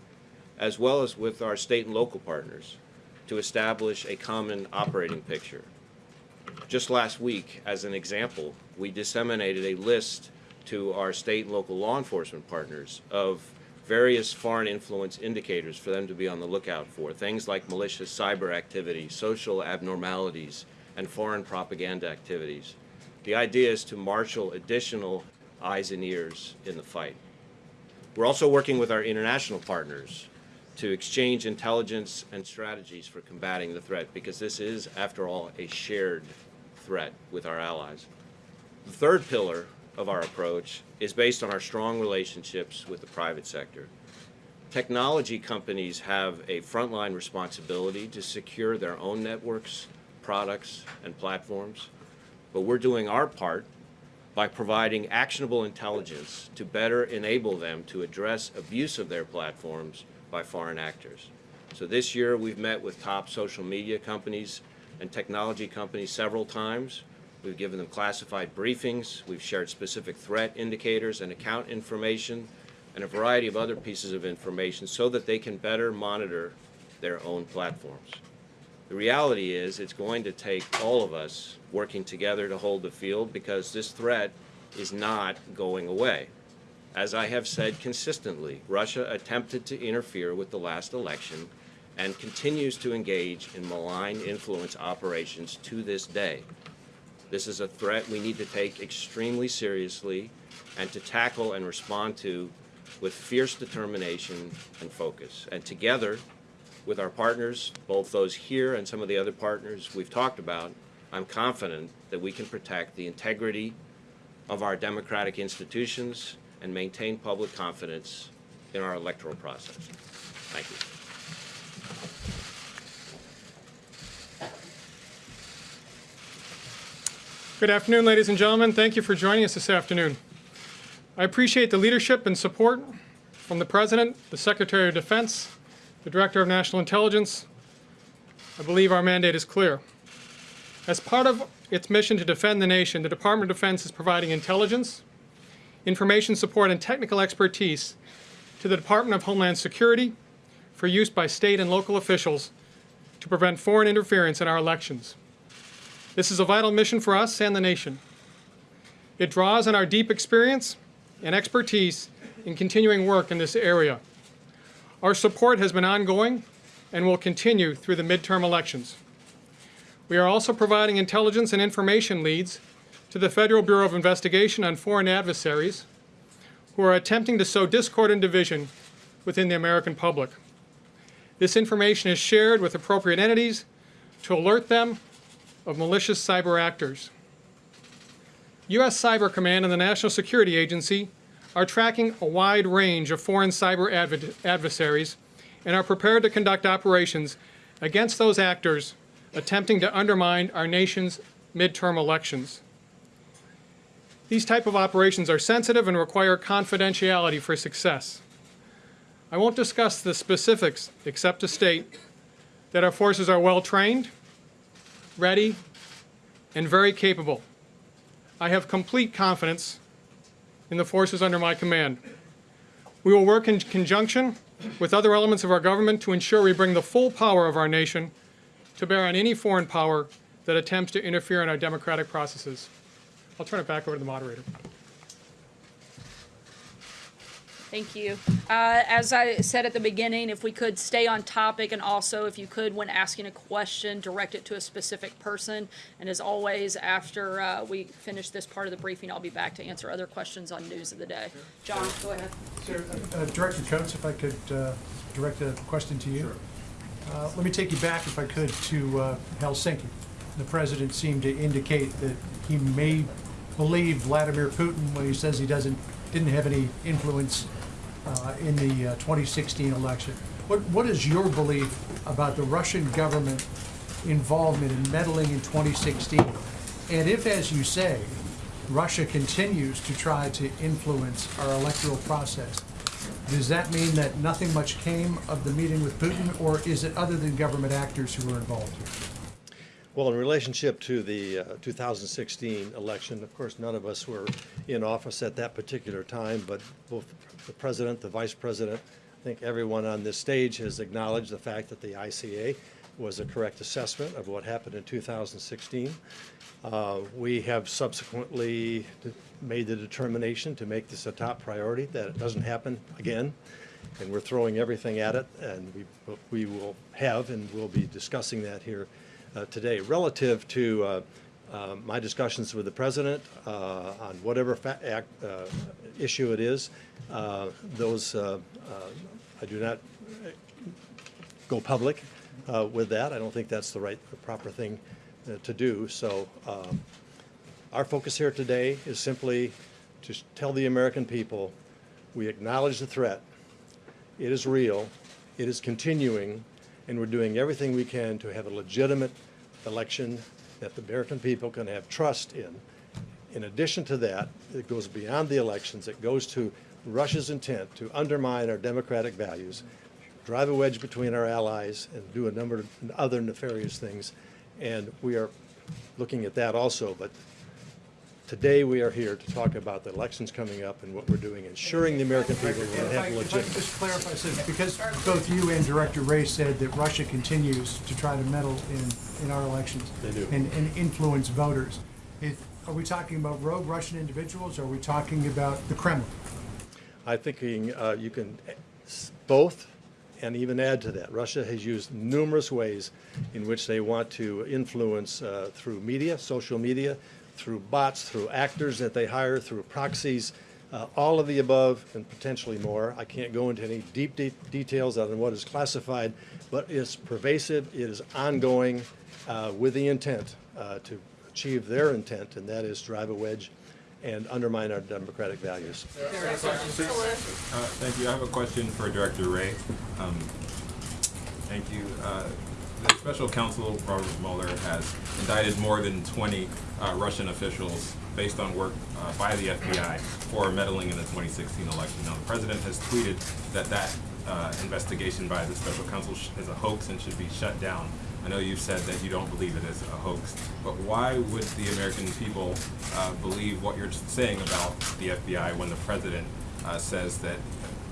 as well as with our state and local partners to establish a common operating picture. Just last week, as an example, we disseminated a list to our state and local law enforcement partners of various foreign influence indicators for them to be on the lookout for. Things like malicious cyber activity, social abnormalities, and foreign propaganda activities. The idea is to marshal additional eyes and ears in the fight. We're also working with our international partners to exchange intelligence and strategies for combating the threat because this is, after all, a shared threat with our allies. The third pillar of our approach is based on our strong relationships with the private sector. Technology companies have a frontline responsibility to secure their own networks, products, and platforms, but we're doing our part by providing actionable intelligence to better enable them to address abuse of their platforms by foreign actors. So this year we've met with top social media companies and technology companies several times. We've given them classified briefings. We've shared specific threat indicators and account information and a variety of other pieces of information so that they can better monitor their own platforms. The reality is, it's going to take all of us working together to hold the field because this threat is not going away. As I have said consistently, Russia attempted to interfere with the last election and continues to engage in malign influence operations to this day. This is a threat we need to take extremely seriously and to tackle and respond to with fierce determination and focus. And together, with our partners, both those here and some of the other partners we've talked about, I'm confident that we can protect the integrity of our democratic institutions and maintain public confidence in our electoral process. Thank you. Good afternoon, ladies and gentlemen. Thank you for joining us this afternoon. I appreciate the leadership and support from the President, the Secretary of Defense, the Director of National Intelligence. I believe our mandate is clear. As part of its mission to defend the nation, the Department of Defense is providing intelligence, information support, and technical expertise to the Department of Homeland Security for use by state and local officials to prevent foreign interference in our elections. This is a vital mission for us and the nation. It draws on our deep experience and expertise in continuing work in this area. Our support has been ongoing and will continue through the midterm elections. We are also providing intelligence and information leads to the Federal Bureau of Investigation on foreign adversaries who are attempting to sow discord and division within the American public. This information is shared with appropriate entities to alert them of malicious cyber actors. U.S. Cyber Command and the National Security Agency are tracking a wide range of foreign cyber adver adversaries and are prepared to conduct operations against those actors attempting to undermine our nation's midterm elections. These type of operations are sensitive and require confidentiality for success. I won't discuss the specifics except to state that our forces are well trained, ready, and very capable. I have complete confidence in the forces under my command. We will work in conjunction with other elements of our government to ensure we bring the full power of our nation to bear on any foreign power that attempts to interfere in our democratic processes. I'll turn it back over to the moderator. Thank you. Uh, As I said at the beginning, if we could stay on topic and also if you could, when asking a question, direct it to a specific person. And as always, after uh, we finish this part of the briefing, I'll be back to answer other questions on news of the day. John, go ahead. Sir, uh, Director Coats, if I could uh, direct a question to you. Uh, Let me take you back, if I could, to uh, Helsinki. The president seemed to indicate that he may believe Vladimir Putin when he says he doesn't, didn't have any influence uh, in the uh, 2016 election. What, what is your belief about the Russian government involvement in meddling in 2016? And if, as you say, Russia continues to try to influence our electoral process, does that mean that nothing much came of the meeting with Putin, or is it other than government actors who were involved here? Well, in relationship to the uh, 2016 election, of course, none of us were in office at that particular time, but both the president, the vice president, I think everyone on this stage has acknowledged the fact that the ICA was a correct assessment of what happened in 2016. Uh, We have subsequently made the determination to make this a top priority, that it doesn't happen again, and we're throwing everything at it, and we, we will have, and we'll be discussing that here uh, today. Relative to uh, my discussions with the president uh, on whatever act, uh, issue it is, uh, those, uh, uh, I do not go public with that. I don't think that's the right, the proper thing to do. So our focus here today is simply to tell the American people, we acknowledge the threat. It is real, it is continuing, and we're doing everything we can to have a legitimate election that the American people can have trust in. In addition to that, it goes beyond the elections. It goes to Russia's intent to undermine our democratic values, drive a wedge between our allies, and do a number of other nefarious things. And we are looking at that also. But Today, we are here to talk about the elections coming up and what we're doing, ensuring the American people will have if I could legitimate. just clarify, so because both you and Director Wray said that Russia continues to try to meddle in, in our elections. They do. And, and influence voters. If, are we talking about rogue Russian individuals, or are we talking about the Kremlin? I think uh, you can both, and even add to that. Russia has used numerous ways in which they want to influence uh, through media, social media, through bots, through actors that they hire, through proxies, uh, all of the above and potentially more. I can't go into any deep, deep details on what is classified, but it's pervasive, it is ongoing uh, with the intent uh, to achieve their intent, and that is drive a wedge and undermine our democratic values. Uh, Thank you. I have a question for Director Wray. Um, Thank you. The special counsel, Robert Mueller, has indicted more than 20 uh, Russian officials based on work uh, by the FBI for meddling in the 2016 election. Now, the president has tweeted that that uh, investigation by the special counsel is a hoax and should be shut down. I know you've said that you don't believe it is a hoax, but why would the American people uh, believe what you're saying about the FBI when the president uh, says that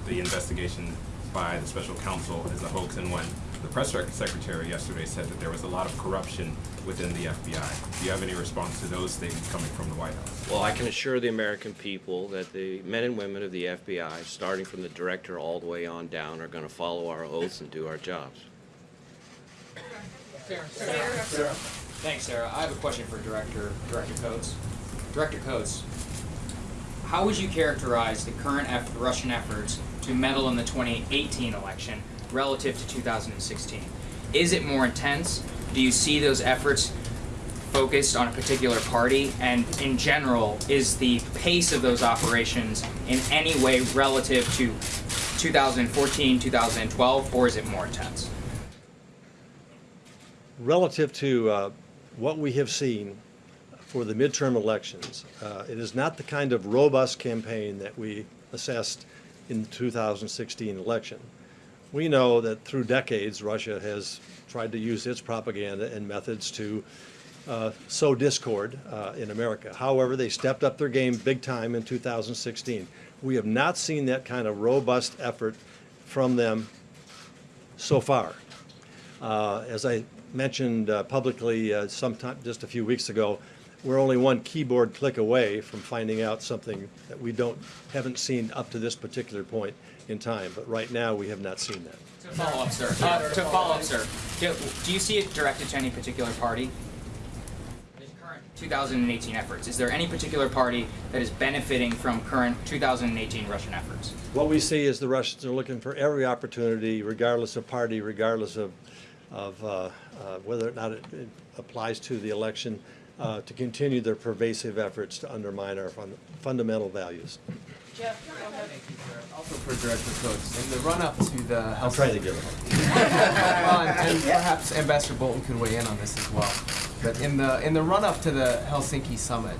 the investigation by the special counsel is a hoax, and when the press secretary yesterday said that there was a lot of corruption within the FBI? Do you have any response to those statements coming from the White House? Well, I can assure the American people that the men and women of the FBI, starting from the director all the way on down, are going to follow our oaths and do our jobs. Sarah, Thanks, Sarah. I have a question for Director Director Coats. Director Coats, how would you characterize the current eff- Russian efforts to meddle in the 2018 election relative to 2016? Is it more intense? Do you see those efforts focused on a particular party? And in general, is the pace of those operations in any way relative to 2014, 2012, or is it more intense? Relative to uh, what we have seen for the midterm elections, uh, it is not the kind of robust campaign that we assessed in the 2016 election. We know that through decades, Russia has tried to use its propaganda and methods to uh, sow discord uh, in America. However, they stepped up their game big time in 2016. We have not seen that kind of robust effort from them so far. Uh, As I mentioned uh, publicly uh, sometime, just a few weeks ago, we're only one keyboard click away from finding out something that we don't, haven't seen up to this particular point in time. But right now, we have not seen that. To follow up, sir. Uh, to follow up, sir. Do, do you see it directed to any particular party? The current 2018 efforts. Is there any particular party that is benefiting from current 2018 Russian efforts? What we see is the Russians are looking for every opportunity, regardless of party, regardless of, of uh, uh, whether or not it it applies to the election, uh, to continue their pervasive efforts to undermine our fun- fundamental values. Also for Director Coats, in the run-up to the I'm trying to give it. well, and, and perhaps Ambassador Bolton could weigh in on this as well. But in the in the run-up to the Helsinki summit,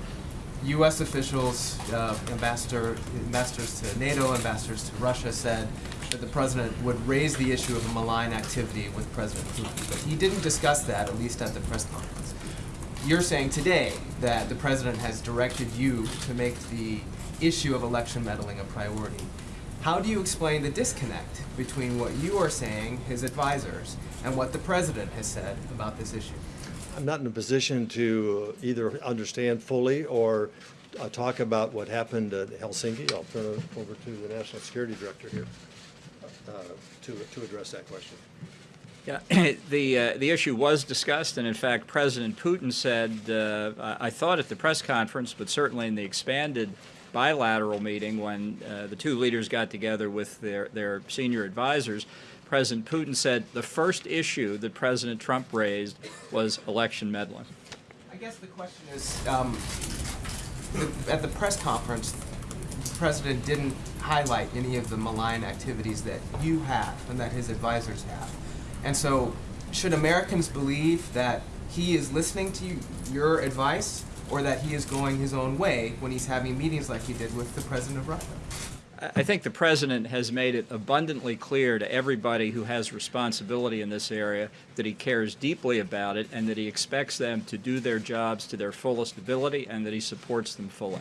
U.S. officials, uh, ambassador ambassadors to NATO, ambassadors to Russia, said that the president would raise the issue of a malign activity with President Putin, but he didn't discuss that, at least at the press conference. You're saying today that the president has directed you to make the issue of election meddling a priority. How do you explain the disconnect between what you are saying, his advisors, and what the president has said about this issue? I'm not in a position to either understand fully or uh, talk about what happened at Helsinki. I'll turn it over to the National Security Director here uh, to, to address that question. Yeah, the, uh, the issue was discussed, and in fact, President Putin said, uh, I I thought at the press conference, but certainly in the expanded bilateral meeting when uh, the two leaders got together with their, their senior advisors, President Putin said the first issue that President Trump raised was election meddling. I guess the question is, um, at the press conference, the president didn't highlight any of the malign activities that you have and that his advisors have. And so, should Americans believe that he is listening to you, your advice, or that he is going his own way when he's having meetings like he did with the president of Russia? I I think the president has made it abundantly clear to everybody who has responsibility in this area that he cares deeply about it and that he expects them to do their jobs to their fullest ability and that he supports them fully.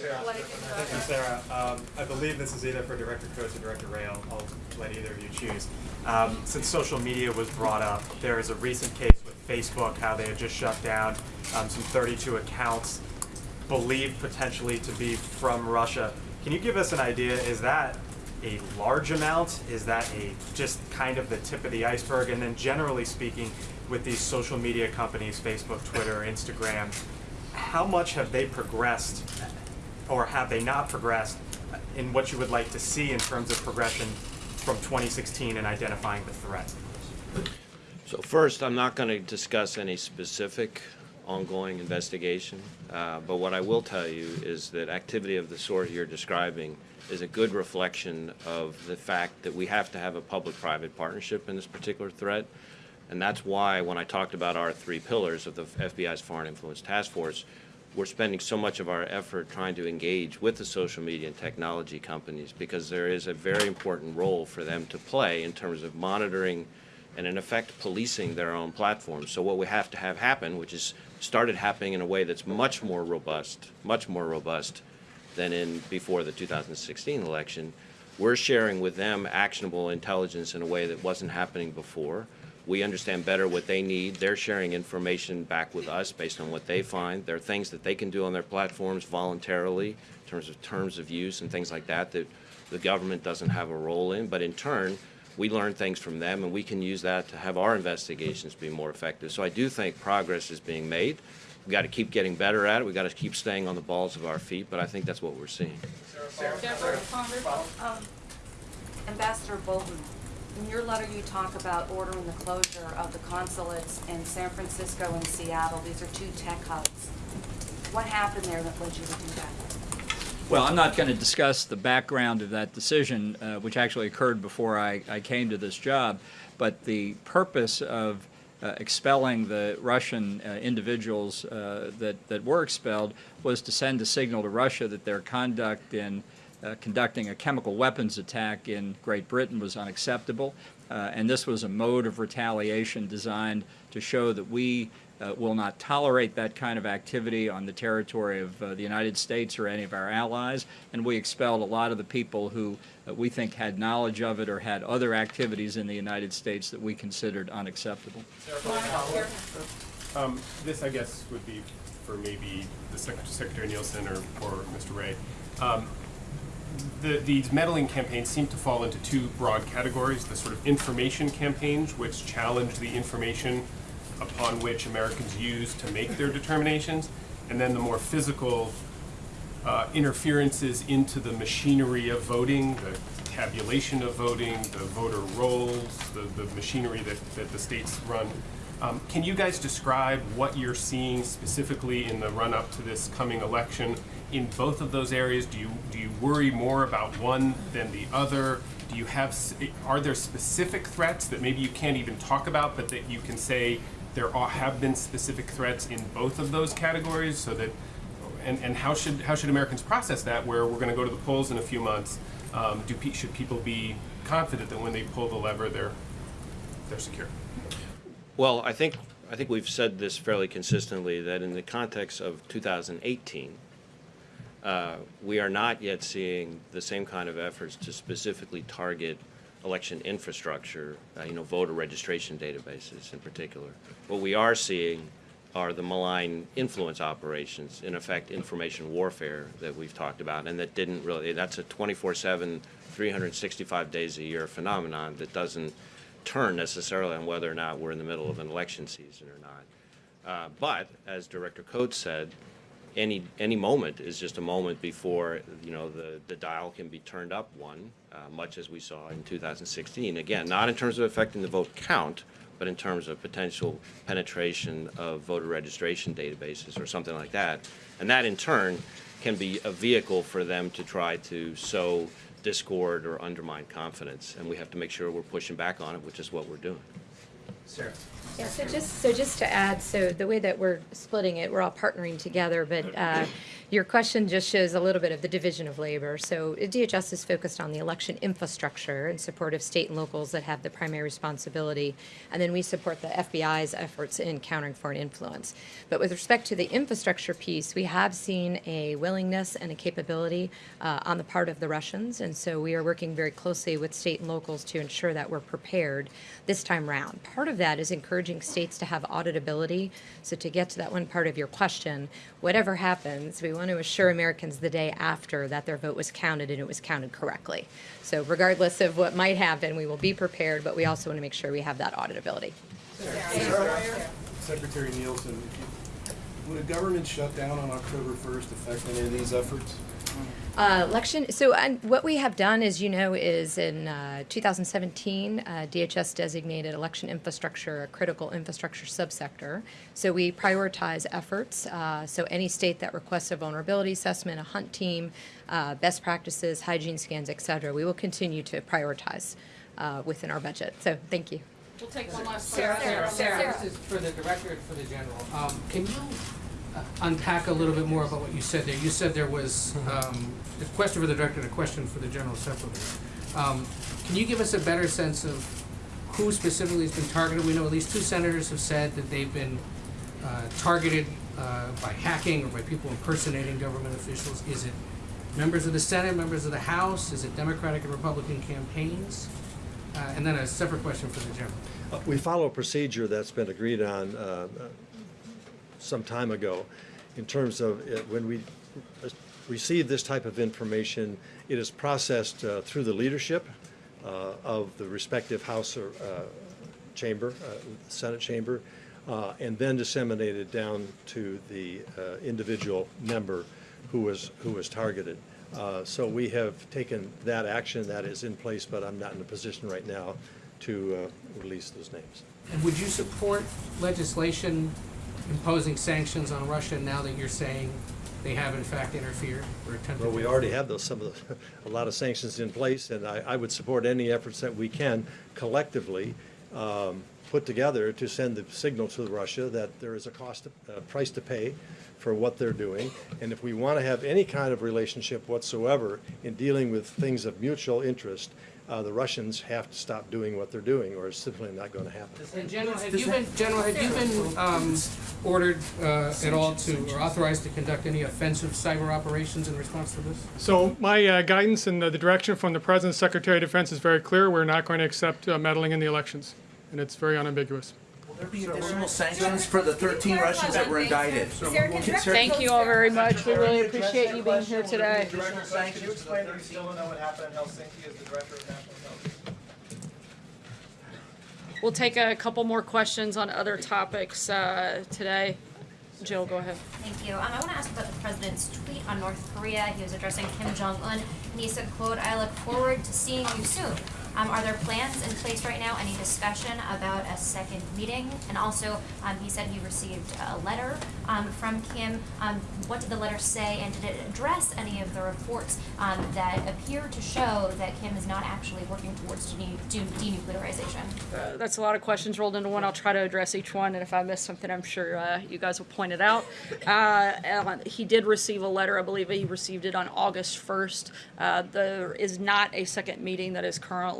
Thank you, Sarah. Um, I believe this is either for Director Coats or Director Wray. I'll, I'll let either of you choose. Um, since social media was brought up, there is a recent case with Facebook, how they had just shut down um, some 32 accounts believed potentially to be from Russia. Can you give us an idea? Is that a large amount? Is that a just kind of the tip of the iceberg? And then generally speaking, with these social media companies, Facebook, Twitter, Instagram, how much have they progressed or have they not progressed in what you would like to see in terms of progression from 2016 and identifying the threat? So first, I'm not going to discuss any specific ongoing investigation, uh, but what I will tell you is that activity of the sort you're describing is a good reflection of the fact that we have to have a public-private partnership in this particular threat. And that's why when I talked about our three pillars of the FBI's Foreign Influence Task Force, we're spending so much of our effort trying to engage with the social media and technology companies because there is a very important role for them to play in terms of monitoring and in effect policing their own platforms. So what we have to have happen, which is started happening in a way that's much more robust, much more robust than in before the 2016 election, we're sharing with them actionable intelligence in a way that wasn't happening before. We understand better what they need. They're sharing information back with us based on what they find. There are things that they can do on their platforms voluntarily in terms of terms of use and things like that that the government doesn't have a role in. But in turn, we learn things from them and we can use that to have our investigations be more effective. So I do think progress is being made. We've got to keep getting better at it. We've got to keep staying on the balls of our feet, but I think that's what we're seeing. Um, Ambassador Bolton, in your letter you talk about ordering the closure of the consulates in San Francisco and Seattle. These are two tech hubs. What happened there that led you to do that? Well, I'm not going to discuss the background of that decision, uh, which actually occurred before I, I came to this job, but the purpose of uh, expelling the Russian uh, individuals uh, that, that were expelled was to send a signal to Russia that their conduct in uh, conducting a chemical weapons attack in Great Britain was unacceptable. Uh, and this was a mode of retaliation designed to show that we uh, will not tolerate that kind of activity on the territory of uh, the United States or any of our allies. And we expelled a lot of the people who uh, we think had knowledge of it or had other activities in the United States that we considered unacceptable. Um, this, I guess, would be for maybe the Sec- Secretary Nielsen or, or Mr. Wray. Um, the, these meddling campaigns seem to fall into two broad categories. The sort of information campaigns, which challenge the information upon which Americans use to make their determinations, and then the more physical uh, interferences into the machinery of voting, the tabulation of voting, the voter rolls, the, the machinery that, that the states run. Um, can you guys describe what you're seeing specifically in the run-up to this coming election in both of those areas? Do you do you worry more about one than the other? Do you have are there specific threats that maybe you can't even talk about, but that you can say there are, have been specific threats in both of those categories, so that and, and how should how should Americans process that? Where we're going to go to the polls in a few months, um, do pe- should people be confident that when they pull the lever, they're they're secure? Well, I think, I think we've said this fairly consistently, that in the context of 2018, uh, we are not yet seeing the same kind of efforts to specifically target election infrastructure, uh, you know, voter registration databases in particular. What we are seeing are the malign influence operations, in effect, information warfare that we've talked about, and that didn't really, that's a 24/7, 365 days a year phenomenon that doesn't turn necessarily on whether or not we're in the middle of an election season or not. Uh, But, as Director Coats said, any, any moment is just a moment before, you know, the, the dial can be turned up one, uh, much as we saw in 2016. Again, not in terms of affecting the vote count, but in terms of potential penetration of voter registration databases or something like that. And that, in turn, can be a vehicle for them to try to sow discord or undermine confidence. And we have to make sure we're pushing back on it, which is what we're doing. Sarah. Yeah, so just, so just to add, so the way that we're splitting it, we're all partnering together, but uh, your question just shows a little bit of the division of labor. So DHS is focused on the election infrastructure in support of state and locals that have the primary responsibility, and then we support the FBI's efforts in countering foreign influence. But with respect to the infrastructure piece, we have seen a willingness and a capability uh, on the part of the Russians, and so we are working very closely with state and locals to ensure that we're prepared this time round. Part of that is encouraging states to have auditability. So to get to that one part of your question, whatever happens, we want to assure Americans the day after that their vote was counted and it was counted correctly. So regardless of what might happen, we will be prepared, but we also want to make sure we have that auditability. Secretary Nielsen, would a government shutdown on October 1st affect any of these efforts? Uh, election, so and what we have done, as you know, is in uh, 2017, uh, DHS designated election infrastructure a critical infrastructure subsector. So we prioritize efforts. Uh, so any state that requests a vulnerability assessment, a hunt team, uh, best practices, hygiene scans, et cetera, we will continue to prioritize uh, within our budget. So thank you. We'll take one last Sarah, question. Sarah, Sarah, this is for the director and for the general. Um, can you unpack a little bit more about what you said there? You said there was, um, a question for the director and a question for the general secretary. Um, can you give us a better sense of who specifically has been targeted? We know at least two senators have said that they've been, uh, targeted, uh, by hacking or by people impersonating government officials. Is it members of the Senate, members of the House? Is it Democratic and Republican campaigns? Uh, and then a separate question for the general. Uh, We follow a procedure that's been agreed on uh, uh, some time ago in terms of uh, when we receive this type of information, it is processed uh, through the leadership uh, of the respective House or uh, chamber, uh, Senate chamber, uh, and then disseminated down to the individual member who was, who was targeted. So we have taken that action that is in place, but I'm not in a position right now to release those names. And would you support legislation imposing sanctions on Russia now that you're saying they have in fact interfered or attempted? Well, we already have those, some of the, a lot of sanctions in place, and I, I would support any efforts that we can collectively um, put together to send the signal to Russia that there is a cost, a price to pay for what they're doing. And if we want to have any kind of relationship whatsoever in dealing with things of mutual interest, uh, the Russians have to stop doing what they're doing, or it's simply not going to happen. And General, have you been, General, have you been um, ordered uh, at all to, or authorized to conduct any offensive cyber operations in response to this? So my uh, guidance and the the direction from the President, Secretary of Defense is very clear. We're not going to accept uh, meddling in the elections, and it's very unambiguous. Will there be additional sanctions for the 13 Russians that were indicted? Thank you all very much. We really appreciate you being here today. Additional sanctions. You explain to me still don't know what happened in Helsinki as the director of national intelligence? We'll take a couple more questions on other topics uh, today. Jill, go ahead. Thank you. Um, I want to ask about the president's tweet on North Korea. He was addressing Kim Jong Un, and he said, "quote I look forward to seeing you soon." Um, are there plans in place right now? Any discussion about a second meeting? And also, um, he said he received a letter um, from Kim. Um, what did the letter say, and did it address any of the reports um, that appear to show that Kim is not actually working towards denu- de- denuclearization? Uh, That's a lot of questions rolled into one. I'll try to address each one, and if I miss something, I'm sure uh, you guys will point it out. Uh, Alan, He did receive a letter, I believe he received it on August 1st. Uh, There is not a second meeting that is currently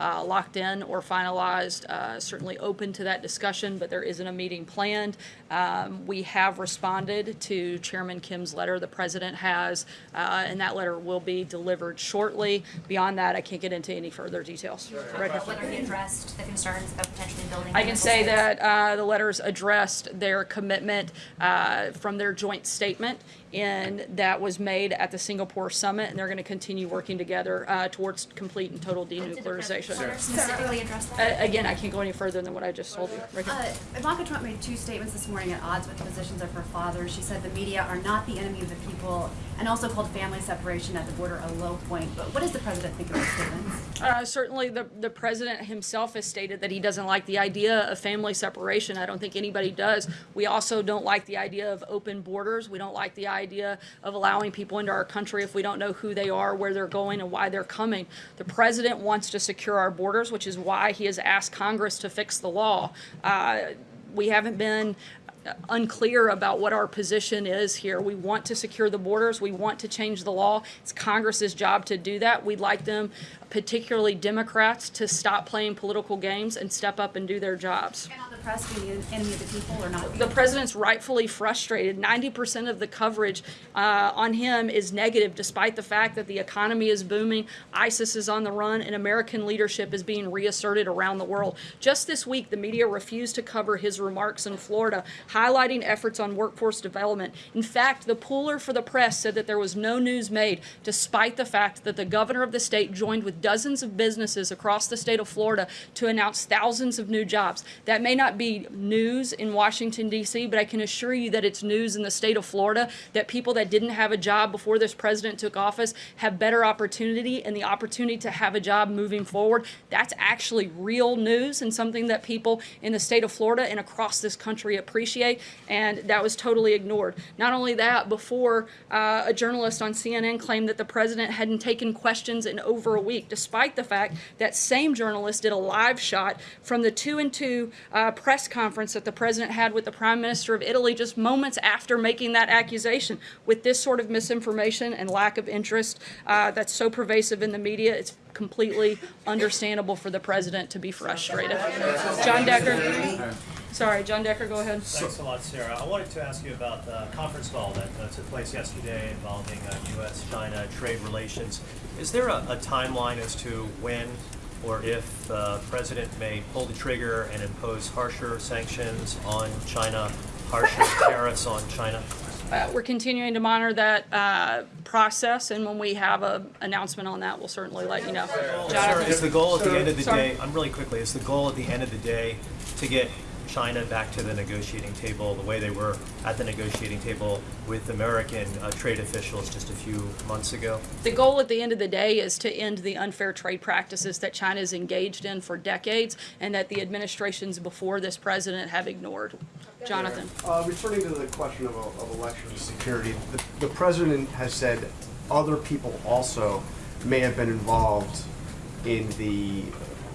uh, locked in or finalized. Uh, Certainly open to that discussion, but there isn't a meeting planned. Um, We have responded to Chairman Kim's letter, the president has, uh, and that letter will be delivered shortly. Beyond that, I can't get into any further details. Right here. Whether he addressed the concerns about potentially building. I can say sites? that uh, the letters addressed their commitment uh, from their joint statement, and that was made at the Singapore summit, and they're going to continue working together uh, towards complete and total denuclearization. letter specifically address Uh, that? Again, I can't go any further than what I just told you. Right. Uh, Ivanka Trump made two statements this morning at odds with the positions of her father. She said the media are not the enemy of the people, and also called family separation at the border a low point. But what does the president think of those? Uh, certainly, the, the president himself has stated that he doesn't like the idea of family separation. I don't think anybody does. We also don't like the idea of open borders. We don't like the idea idea of allowing people into our country if we don't know who they are, where they're going, and why they're coming. The president wants to secure our borders, which is why he has asked Congress to fix the law. Uh, we haven't been unclear about what our position is here. We want to secure the borders. We want to change the law. It's Congress's job to do that. We'd like them, particularly Democrats, to stop playing political games and step up and do their jobs. The press be the enemy of the people or not? The president's rightfully frustrated. 90% of the coverage uh, on him is negative, despite the fact that the economy is booming, ISIS is on the run, and American leadership is being reasserted around the world. Just this week, the media refused to cover his remarks in Florida, highlighting efforts on workforce development. In fact, the pooler for the press said that there was no news made, despite the fact that the governor of the state joined with dozens of businesses across the state of Florida to announce thousands of new jobs. That may not be news in Washington, D.C., but I can assure you that it's news in the state of Florida that people that didn't have a job before this president took office have better opportunity and the opportunity to have a job moving forward. That's actually real news and something that people in the state of Florida and across this country appreciate, and that was totally ignored. Not only that, before uh, a journalist on CNN claimed that the president hadn't taken questions in over a week, despite the fact that same journalist did a live shot from the two and two uh, press conference that the president had with the prime minister of Italy just moments after making that accusation. With this sort of misinformation and lack of interest uh, that's so pervasive in the media, it's completely understandable for the president to be frustrated. John Decker. Sorry, John Decker, go ahead. Thanks a lot, Sarah. I wanted to ask you about the conference call that uh, took place yesterday involving uh, U.S.-China trade relations. Is there a, a timeline as to when or if the president may pull the trigger and impose harsher sanctions on China, harsher tariffs on China? Uh, we're continuing to monitor that uh, process, and when we have an announcement on that, we'll certainly let you know. Jonathan? is the goal at the end of the Sorry. day, I'm really quickly, is the goal at the end of the day to get China back to the negotiating table the way they were at the negotiating table with American uh, trade officials just a few months ago? The goal at the end of the day is to end the unfair trade practices that China has engaged in for decades and that the administrations before this president have ignored. Jonathan? Uh, returning to the question of, of election security, the, the president has said other people also may have been involved in the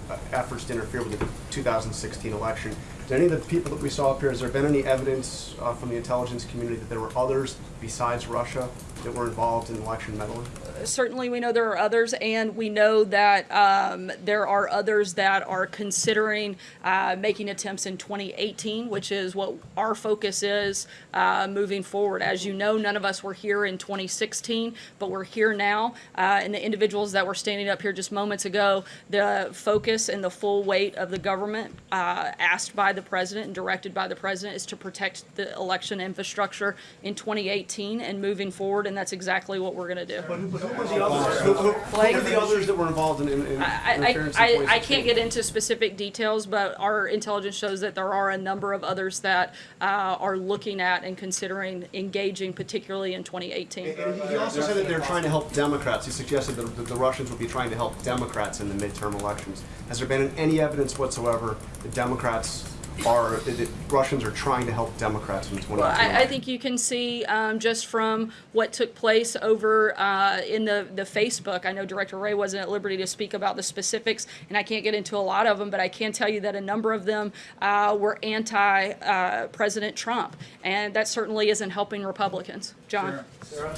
uh, efforts to interfere with the 2016 election. Did any of the people that we saw up here, has there been any evidence uh, from the intelligence community that there were others besides Russia that were involved in election meddling? certainly we know there are others, and we know that um, there are others that are considering uh, making attempts in 2018, which is what our focus is uh, moving forward. As you know, none of us were here in 2016, but we're here now. Uh, and the individuals that were standing up here just moments ago, the focus and the full weight of the government uh, asked by the president and directed by the president is to protect the election infrastructure in 2018 and moving forward, and that's exactly what we're going to do. Who were the others, who, who- who were the others that were involved in, in, in I, interference I, I, I can't get into specific details, but our intelligence shows that there are a number of others that uh, are looking at and considering engaging, particularly in 2018. And he also said that they're trying to help Democrats. He suggested that the, the Russians would be trying to help Democrats in the midterm elections. Has there been any evidence whatsoever that Democrats are, that Russians are trying to help Democrats in 2020? Well, I, I think you can see um, just from what took place over uh, in the, the Facebook. I know Director Wray wasn't at liberty to speak about the specifics, and I can't get into a lot of them, but I can tell you that a number of them uh, were anti uh, President Trump, and that certainly isn't helping Republicans. John? Sarah?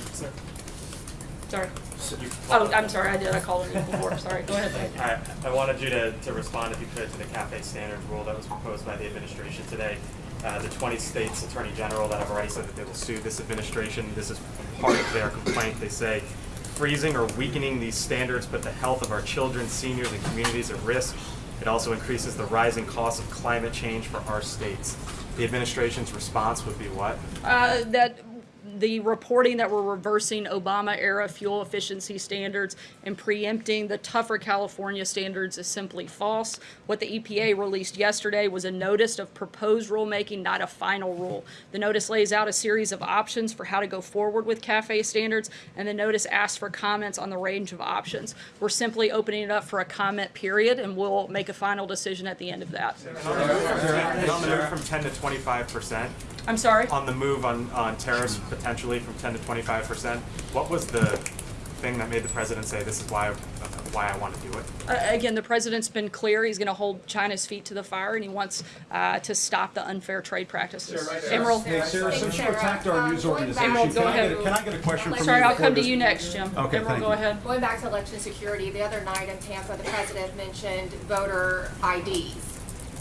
Sorry. Oh, I'm sorry, I did. I called on you before. Sorry. Go ahead. I, I wanted you to, to respond, if you could, to the CAFE standards rule that was proposed by the administration today. Uh, the 20 states attorney general that have already said that they will sue this administration. This is part of their complaint. They say freezing or weakening these standards put the health of our children, seniors, and communities at risk. It also increases the rising cost of climate change for our states. The administration's response would be what? Uh, that the reporting that we're reversing Obama era fuel efficiency standards and preempting the tougher California standards is simply false. What the EPA released yesterday was a notice of proposed rulemaking, not a final rule. The notice lays out a series of options for how to go forward with CAFE standards, and the notice asks for comments on the range of options. We're simply opening it up for a comment period, and we'll make a final decision at the end of that. An upmove from 10 to 25 percent I'm sorry? On the move on, on tariffs potentially from 10 to 25 percent, what was the thing that made the president say this is why, uh, why I want to do it? Uh, Again, the president's been clear, he's gonna hold China's feet to the fire, and he wants uh, to stop the unfair trade practices. Emerald? Hey, Sarah, since you attacked our news organization, Emerald, go can I get, ahead. a- can I get a question from you? Sorry, I'll come to you next, Jim. Okay, Emerald, go you. ahead. Going back to election security, the other night in Tampa, the president mentioned voter IDs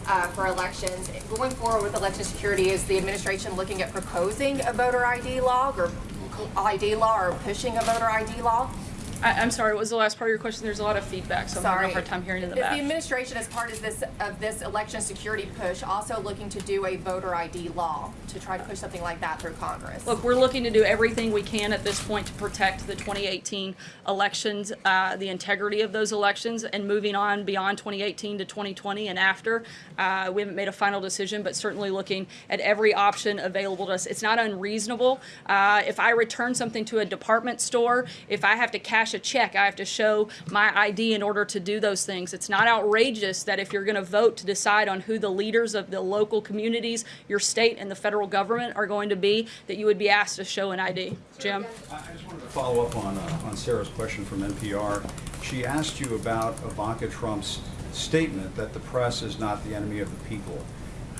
uh, for elections. Going forward with election security, is the administration looking at proposing a voter ID law or ID law or pushing a voter ID law? I, I'm sorry, what was the last part of your question? There's a lot of feedback, so I'm having a hard time hearing in the Is back. the administration, as part of this, of this election security push, also looking to do a voter ID law to try to push something like that through Congress? Look, we're looking to do everything we can at this point to protect the 2018 elections, uh, the integrity of those elections, and moving on beyond 2018 to 2020 and after. Uh, we haven't made a final decision, but certainly looking at every option available to us. It's not unreasonable. Uh, if I return something to a department store, if I have to cash a check, I have to show my ID in order to do those things. It's not outrageous that if you're going to vote to decide on who the leaders of the local communities, your state, and the federal government are going to be, that you would be asked to show an ID. Jim? I just wanted to follow up on, uh, on Sarah's question from NPR. She asked you about Ivanka Trump's statement that the press is not the enemy of the people.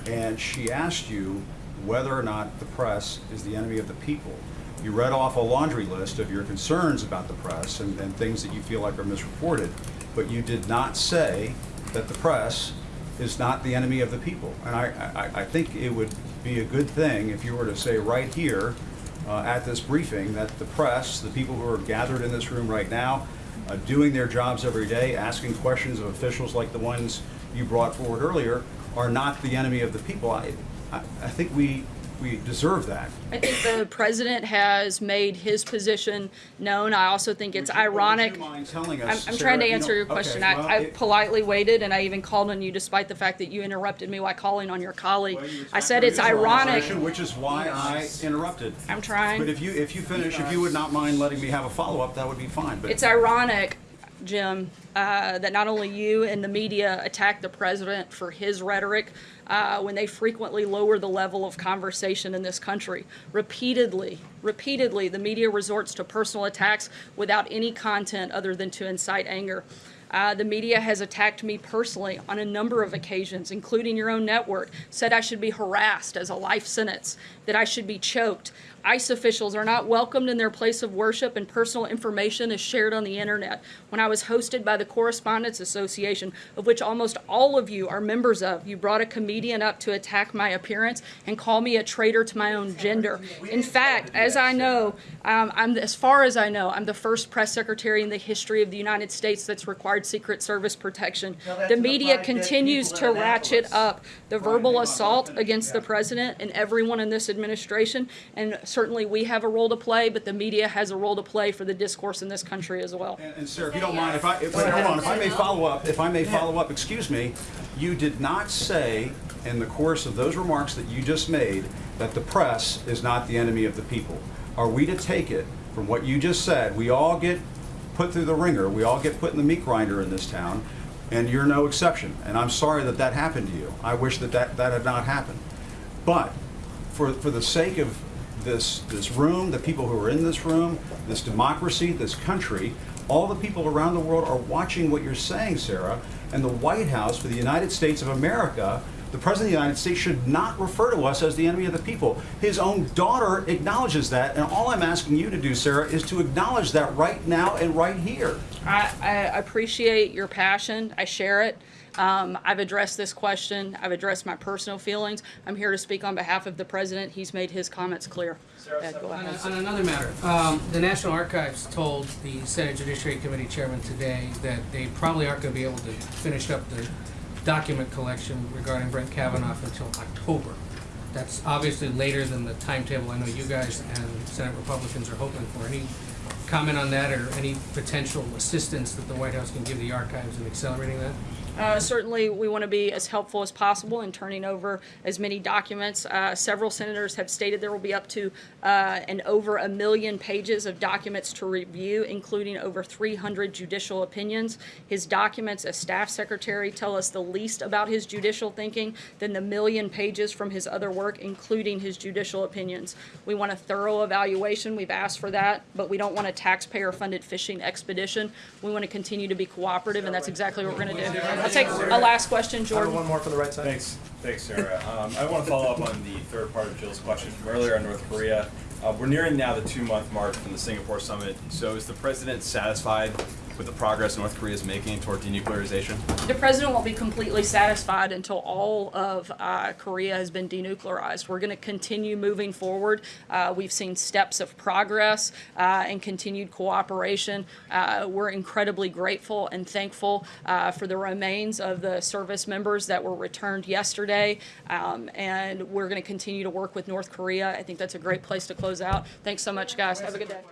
And she asked you whether or not the press is the enemy of the people. You read off a laundry list of your concerns about the press and, and things that you feel like are misreported, but you did not say that the press is not the enemy of the people. And I, I, I think it would be a good thing if you were to say right here uh, at this briefing that the press, the people who are gathered in this room right now, uh, doing their jobs every day, asking questions of officials like the ones you brought forward earlier, are not the enemy of the people. I, I, I think we, we deserve that. I think the president has made his position known. I also think it's ironic. telling I'm, I'm Sarah, trying to answer know- your question. okay, well, I, I it- politely waited, and I even called on you despite the fact that you interrupted me while calling on your colleague. I said it's ironic. Which is why I interrupted. I'm trying. But if you, if you finish, if you would not mind letting me have a follow-up, that would be fine, but. It's ironic, Jim, uh, that not only you and the media attack the president for his rhetoric uh, when they frequently lower the level of conversation in this country. Repeatedly, repeatedly, the media resorts to personal attacks without any content other than to incite anger. Uh, the media has attacked me personally on a number of occasions, including your own network, said I should be harassed as a life sentence, that I should be choked. ICE officials are not welcomed in their place of worship, and personal information is shared on the internet. When I was hosted by the Correspondents Association, of which almost all of you are members of, you brought a comedian up to attack my appearance and call me a traitor to my own gender. In fact, as I know, um, I'm as far as I know, I'm the first press secretary in the history of the United States that's required Secret Service protection. The media continues to ratchet up the verbal assault against the president and everyone in this administration, and certainly we have a role to play, but the media has a role to play for the discourse in this country as well. And sir, if you don't mind, if I, if, wait, hold on, if I may follow up, if I may follow up, excuse me, you did not say in the course of those remarks that you just made that the press is not the enemy of the people. Are we to take it from what you just said, we all get put through the wringer, we all get put in the meat grinder in this town, and you're no exception. And I'm sorry that that happened to you. I wish that that, that had not happened. But for, for the sake of this, this room, the people who are in this room, this democracy, this country, all the people around the world are watching what you're saying, Sarah, and the White House for the United States of America, the President of the United States should not refer to us as the enemy of the people. His own daughter acknowledges that, and all I'm asking you to do, Sarah, is to acknowledge that right now and right here. I, I appreciate your passion. I share it. Um, I've addressed this question. I've addressed my personal feelings. I'm here to speak on behalf of the president. He's made his comments clear. Go On, a- on another matter, um, the National Archives told the Senate Judiciary Committee Chairman today that they probably aren't gonna be able to finish up the document collection regarding Brett Kavanaugh until October. That's obviously later than the timetable I know you guys and Senate Republicans are hoping for. Any comment on that or any potential assistance that the White House can give the archives in accelerating that? Uh, Certainly, we want to be as helpful as possible in turning over as many documents. Uh, Several senators have stated there will be up to uh, and over a million pages of documents to review, including over 300 judicial opinions. His documents as staff secretary tell us the least about his judicial thinking than the million pages from his other work, including his judicial opinions. We want a thorough evaluation. We've asked for that, but we don't want a taxpayer-funded fishing expedition. We want to continue to be cooperative, and that's exactly what we're going to do. I'll take a last question, Jordan. One more from the right side. Thanks, thanks, Sarah. Um, I want to follow up on the third part of Jill's question from earlier on North Korea. Uh, we're nearing now the two-month mark from the Singapore summit. So is the president satisfied with the progress North Korea is making toward denuclearization? The president won't be completely satisfied until all of uh, Korea has been denuclearized. We're going to continue moving forward. Uh, we've seen steps of progress uh, and continued cooperation. Uh, we're incredibly grateful and thankful uh, for the remains of the service members that were returned yesterday. Um, and we're going to continue to work with North Korea. I think that's a great place to close out. Thanks so much, guys. Have a good day.